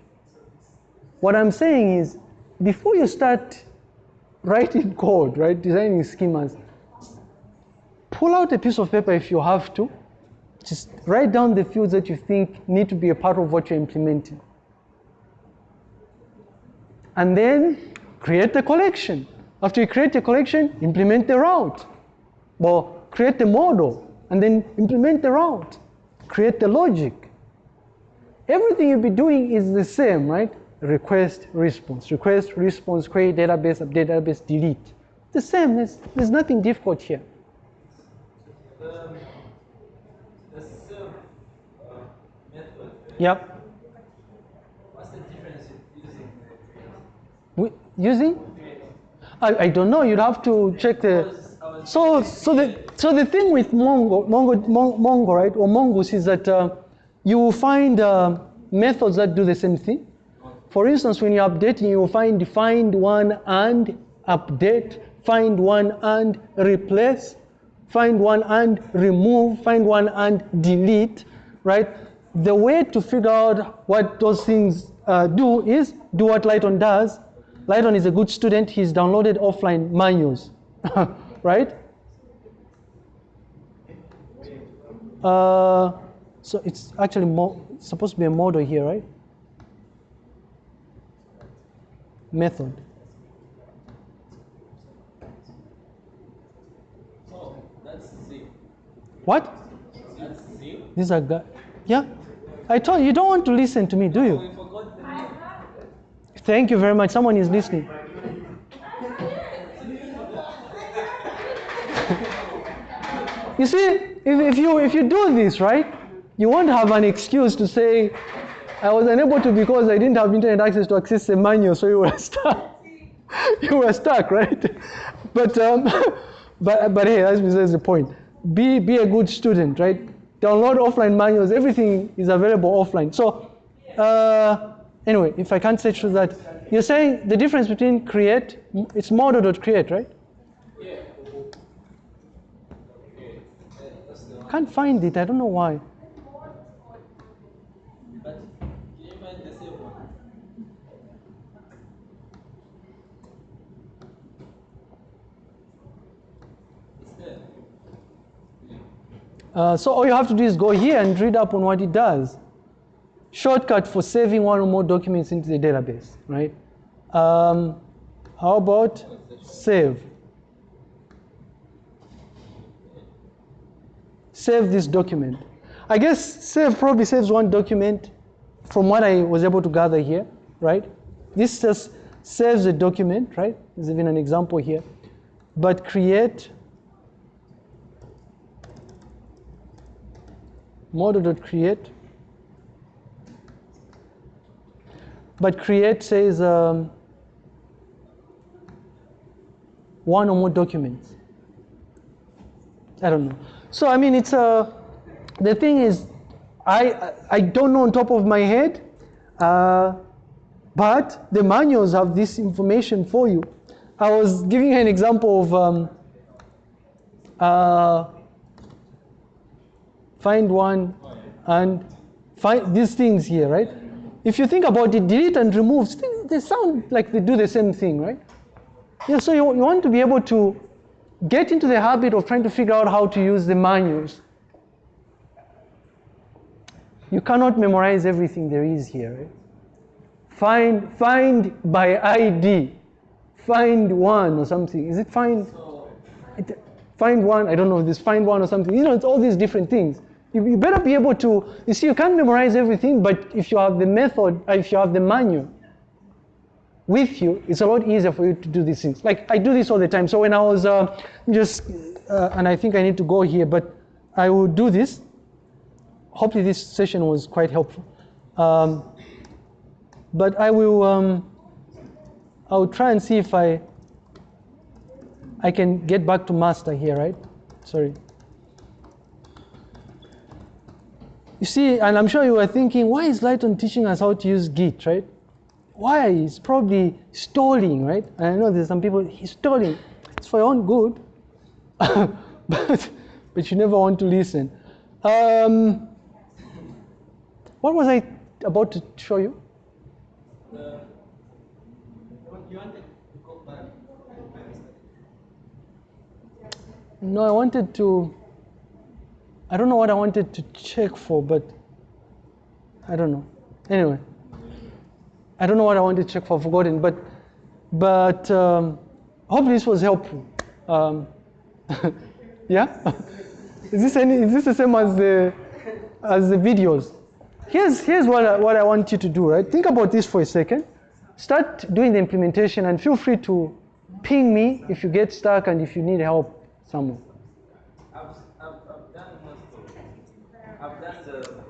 What I'm saying is, before you start writing code, right, designing schemas, pull out a piece of paper if you have to. Just write down the fields that you think need to be a part of what you're implementing. And then create the collection. After you create the collection, implement the route. Well, create the model and then implement the route. Create the logic. Everything you'll be doing is the same, right? Request, response, request, response, create database, update database, delete. The same, there's, there's nothing difficult here. The, the method, Yep. what's the difference in using We, using? I, I don't know, you'd have to check the. So, so the so the thing with Mongo, Mongo, Mongo, right, or Mongoose is that uh, you will find uh, methods that do the same thing. For instance, when you're updating, you will find find one and update, find one and replace, find one and remove, find one and delete, right? The way to figure out what those things uh, do is do what Lighton does. Lighton is a good student. He's downloaded offline manuals, right? Uh, so it's actually supposed to be a model here, right? Method. Oh, that's Z. What? That's Z. These are guys. Yeah. I told you, you don't want to listen to me, do you? Thank you very much. Someone is listening. you see, if, if, you, if you do this, right, you won't have an excuse to say, I was unable to because I didn't have internet access to access the manual, so you were stuck. you were stuck, right? But, um, but, but hey, that's besides the point. Be, be a good student, right? Download offline manuals. Everything is available offline. So, uh, anyway, if I can't say through that, you're saying the difference between create, it's model.create, right? Yeah. Can't find it. I don't know why. But can you find the same one? It's there. Uh, so all you have to do is go here and read up on what it does. Shortcut for saving one or more documents into the database, right? Um, how about save? Save this document. I guess save probably saves one document from what I was able to gather here, right? This just saves a document, right? There's even an example here. But create model.create. But create says um, one or more documents. I don't know. So I mean, it's a. The thing is, I I don't know on top of my head, uh, but the manuals have this information for you. I was giving an example of um, uh, find one and find these things here, right? If you think about it, delete and remove, they sound like they do the same thing, right? Yeah, so you, you want to be able to get into the habit of trying to figure out how to use the manuals. You cannot memorize everything there is here. Right? Find, find by ID. find one or something. Is it find? Find one. I don't know. if This find one or something. You know, it's all these different things. You, you better be able to. You see, you can't memorize everything, but if you have the method, uh, if you have the manual with you, it's a lot easier for you to do these things. Like I do this all the time. So when I was uh, just, uh, and I think I need to go here, but I will do this. Hopefully, this session was quite helpful. Um, but I will. Um, I will try and see if I I can get back to master here, right? Sorry. You see, and I'm sure you were thinking, why is Lighton teaching us how to use Git, right? Why? It's probably stalling, right? And I know there's some people, he's stalling. It's for your own good, but, but you never want to listen. Um, what was I about to show you? No, I wanted to. I don't know what I wanted to check for, but I don't know. Anyway, I don't know what I wanted to check for. Forgotten, but but um, hopefully this was helpful. Um, yeah, is this any? Is this the same as the as the videos? Here's here's what I, what I want you to do. Right, think about this for a second. Start doing the implementation, and feel free to ping me if you get stuck and if you need help somewhere. I've, I've, I've done most of it. I've done the.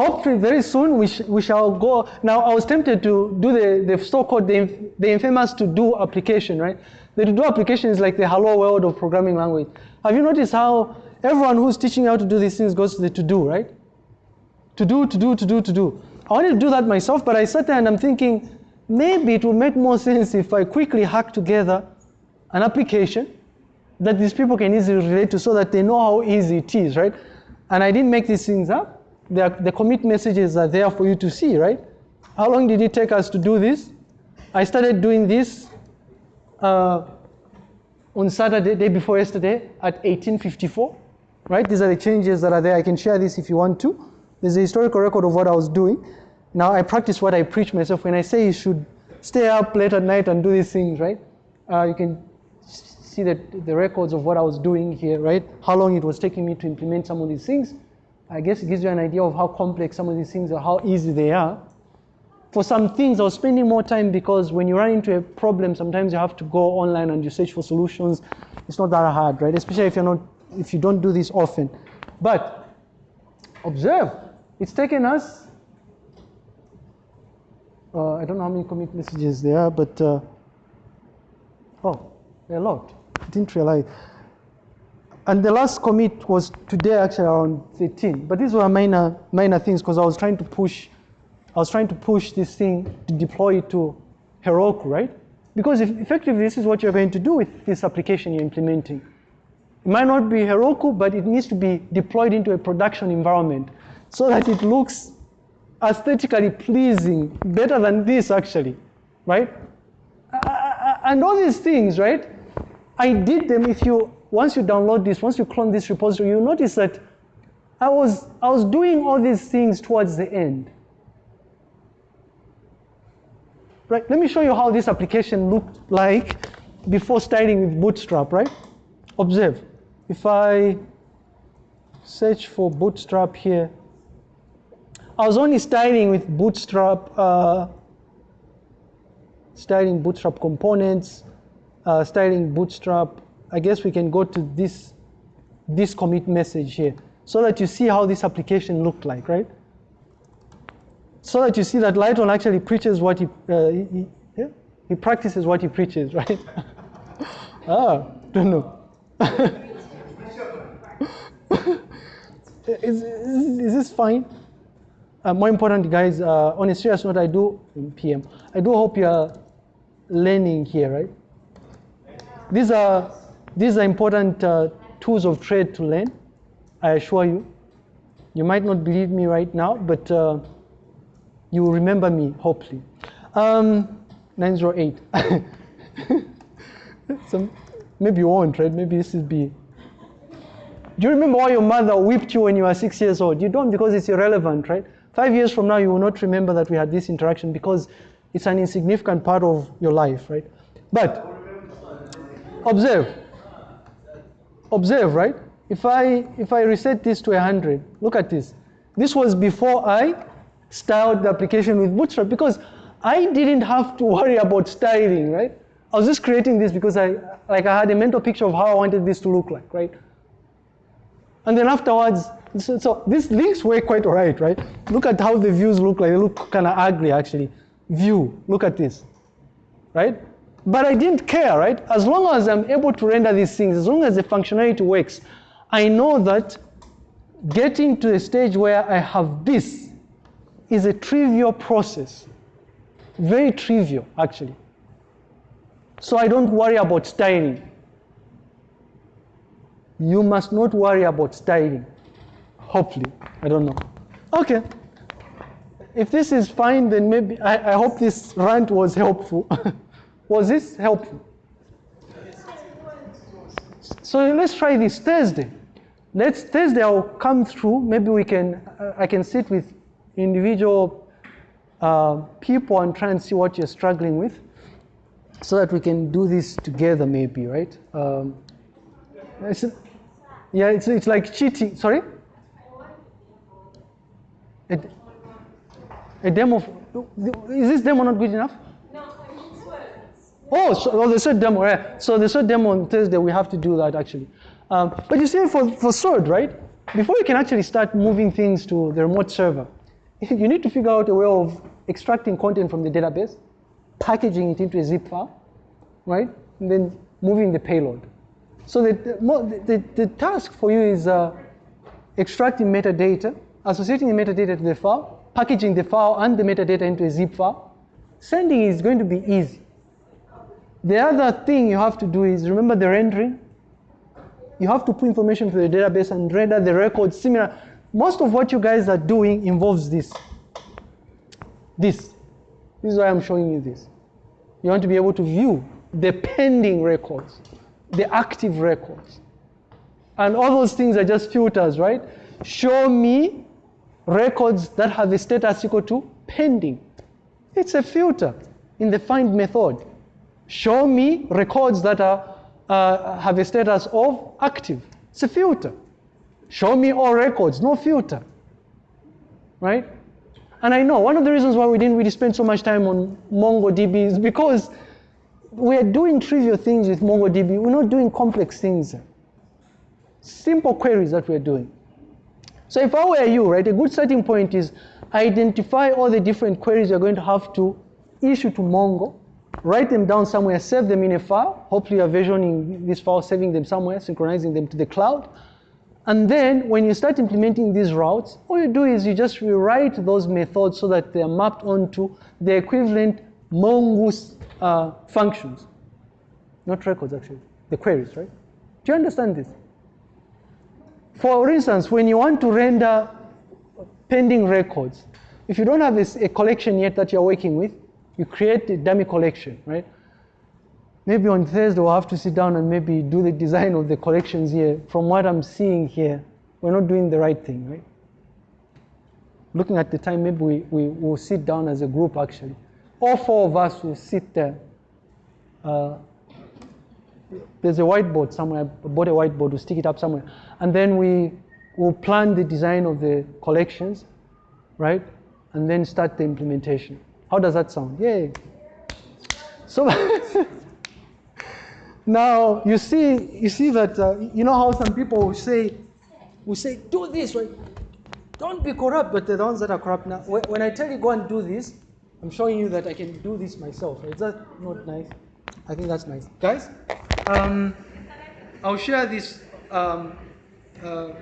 Hopefully, very soon we, sh- we shall go. Now, I was tempted to do the, the so-called the, the infamous to-do application, right? The to-do application is like the hello world of programming language. Have you noticed how everyone who's teaching how to do these things goes to the to-do, right? To do, to do, to do, to do. I wanted to do that myself, but I sat there and I'm thinking maybe it would make more sense if I quickly hack together an application that these people can easily relate to so that they know how easy it is, right? And I didn't make these things up. The, the commit messages are there for you to see, right? How long did it take us to do this? I started doing this uh, on Saturday, day before yesterday, at 1854, right? These are the changes that are there. I can share this if you want to. There's a historical record of what I was doing. Now I practice what I preach myself. When I say you should stay up late at night and do these things, right? Uh, you can see the, the records of what I was doing here, right? How long it was taking me to implement some of these things. I guess it gives you an idea of how complex some of these things are, how easy they are. For some things, I was spending more time because when you run into a problem, sometimes you have to go online and you search for solutions. It's not that hard, right? Especially if you're not, if you don't do this often. But observe, it's taken us. Uh, I don't know how many commit messages there are, but uh, oh, a lot. I didn't realize. And the last commit was today, actually around 13. But these were minor, minor things because I was trying to push, I was trying to push this thing to deploy it to Heroku, right? Because effectively, this is what you're going to do with this application you're implementing. It might not be Heroku, but it needs to be deployed into a production environment so that it looks aesthetically pleasing, better than this actually, right? And all these things, right? I did them if you, once you download this, once you clone this repository, you notice that I was, I was doing all these things towards the end. Right, let me show you how this application looked like before starting with Bootstrap, right? Observe, if I search for Bootstrap here, I was only starting with Bootstrap, uh, starting Bootstrap components, uh, starting Bootstrap. I guess we can go to this, this commit message here so that you see how this application looked like, right? So that you see that Lighton actually preaches what he, uh, he, he, practices what he preaches, right? ah, don't know. is, is, is this fine? Uh, more important, guys, uh, on a serious note, I do, PM, I do hope you're learning here, right? These are, these are important uh, tools of trade to learn, I assure you. You might not believe me right now, but uh, you will remember me, hopefully. Um, 908. so maybe you won't, right? Maybe this will be. Do you remember why your mother whipped you when you were six years old? You don't because it's irrelevant, right? Five years from now, you will not remember that we had this interaction because it's an insignificant part of your life, right? But observe. Observe, right? If I if I reset this to 100, look at this. This was before I styled the application with Bootstrap because I didn't have to worry about styling, right? I was just creating this because I like I had a mental picture of how I wanted this to look like, right? And then afterwards, so, so these links were quite alright, right? Look at how the views look like. They look kind of ugly, actually. View, look at this, right? But I didn't care, right? As long as I'm able to render these things, as long as the functionality works, I know that getting to a stage where I have this is a trivial process. Very trivial, actually. So I don't worry about styling. You must not worry about styling. Hopefully. I don't know. Okay. If this is fine, then maybe I, I hope this rant was helpful. was this helpful? So let's try this Thursday. Let's Thursday I'll come through. Maybe we can uh, I can sit with individual uh, people and try and see what you're struggling with, so that we can do this together. Maybe right? Um, it's, yeah, it's it's like cheating. Sorry. A, a demo. Is this demo not good enough? No, I mean words. Oh, so oh, the third demo, yeah. So they said demo on Thursday, we have to do that actually. Um, but you see, for, for Sword, right? Before you can actually start moving things to the remote server, you need to figure out a way of extracting content from the database, packaging it into a zip file, right? And then moving the payload. So the, the, the, the task for you is uh, extracting metadata, associating the metadata to the file, packaging the file and the metadata into a zip file. Sending is going to be easy. The other thing you have to do is remember the rendering. You have to put information to the database and render the records similar. Most of what you guys are doing involves this. This. This is why I'm showing you this. You want to be able to view the pending records, the active records. And all those things are just filters, right? Show me records that have a status equal to pending. It's a filter in the find method. Show me records that are, uh, have a status of active. It's a filter. Show me all records, no filter. Right? And I know one of the reasons why we didn't really spend so much time on MongoDB is because we're doing trivial things with MongoDB. We're not doing complex things. Simple queries that we're doing. So if I were you, right, a good starting point is identify all the different queries you're going to have to issue to Mongo, write them down somewhere, save them in a file. Hopefully you're versioning this file, saving them somewhere, synchronizing them to the cloud. And then when you start implementing these routes, all you do is you just rewrite those methods so that they're mapped onto the equivalent Mongoose uh, functions. Not records, actually, the queries, right? Do you understand this? For instance, when you want to render pending records, if you don't have a, a collection yet that you're working with, you create a dummy collection, right? Maybe on Thursday we'll have to sit down and maybe do the design of the collections here. From what I'm seeing here, we're not doing the right thing, right? Looking at the time, maybe we, we will sit down as a group actually. All four of us will sit there. Uh, there's a whiteboard somewhere, I bought a whiteboard, we'll stick it up somewhere. And then we will plan the design of the collections, right? And then start the implementation. How does that sound? Yay. So now you see, you see that uh, you know how some people will say, will say, do this, right? Don't be corrupt, but the ones that are corrupt now. When I tell you go and do this, I'm showing you that I can do this myself. Is that not nice? I think that's nice, guys. Um, I'll share this um, uh,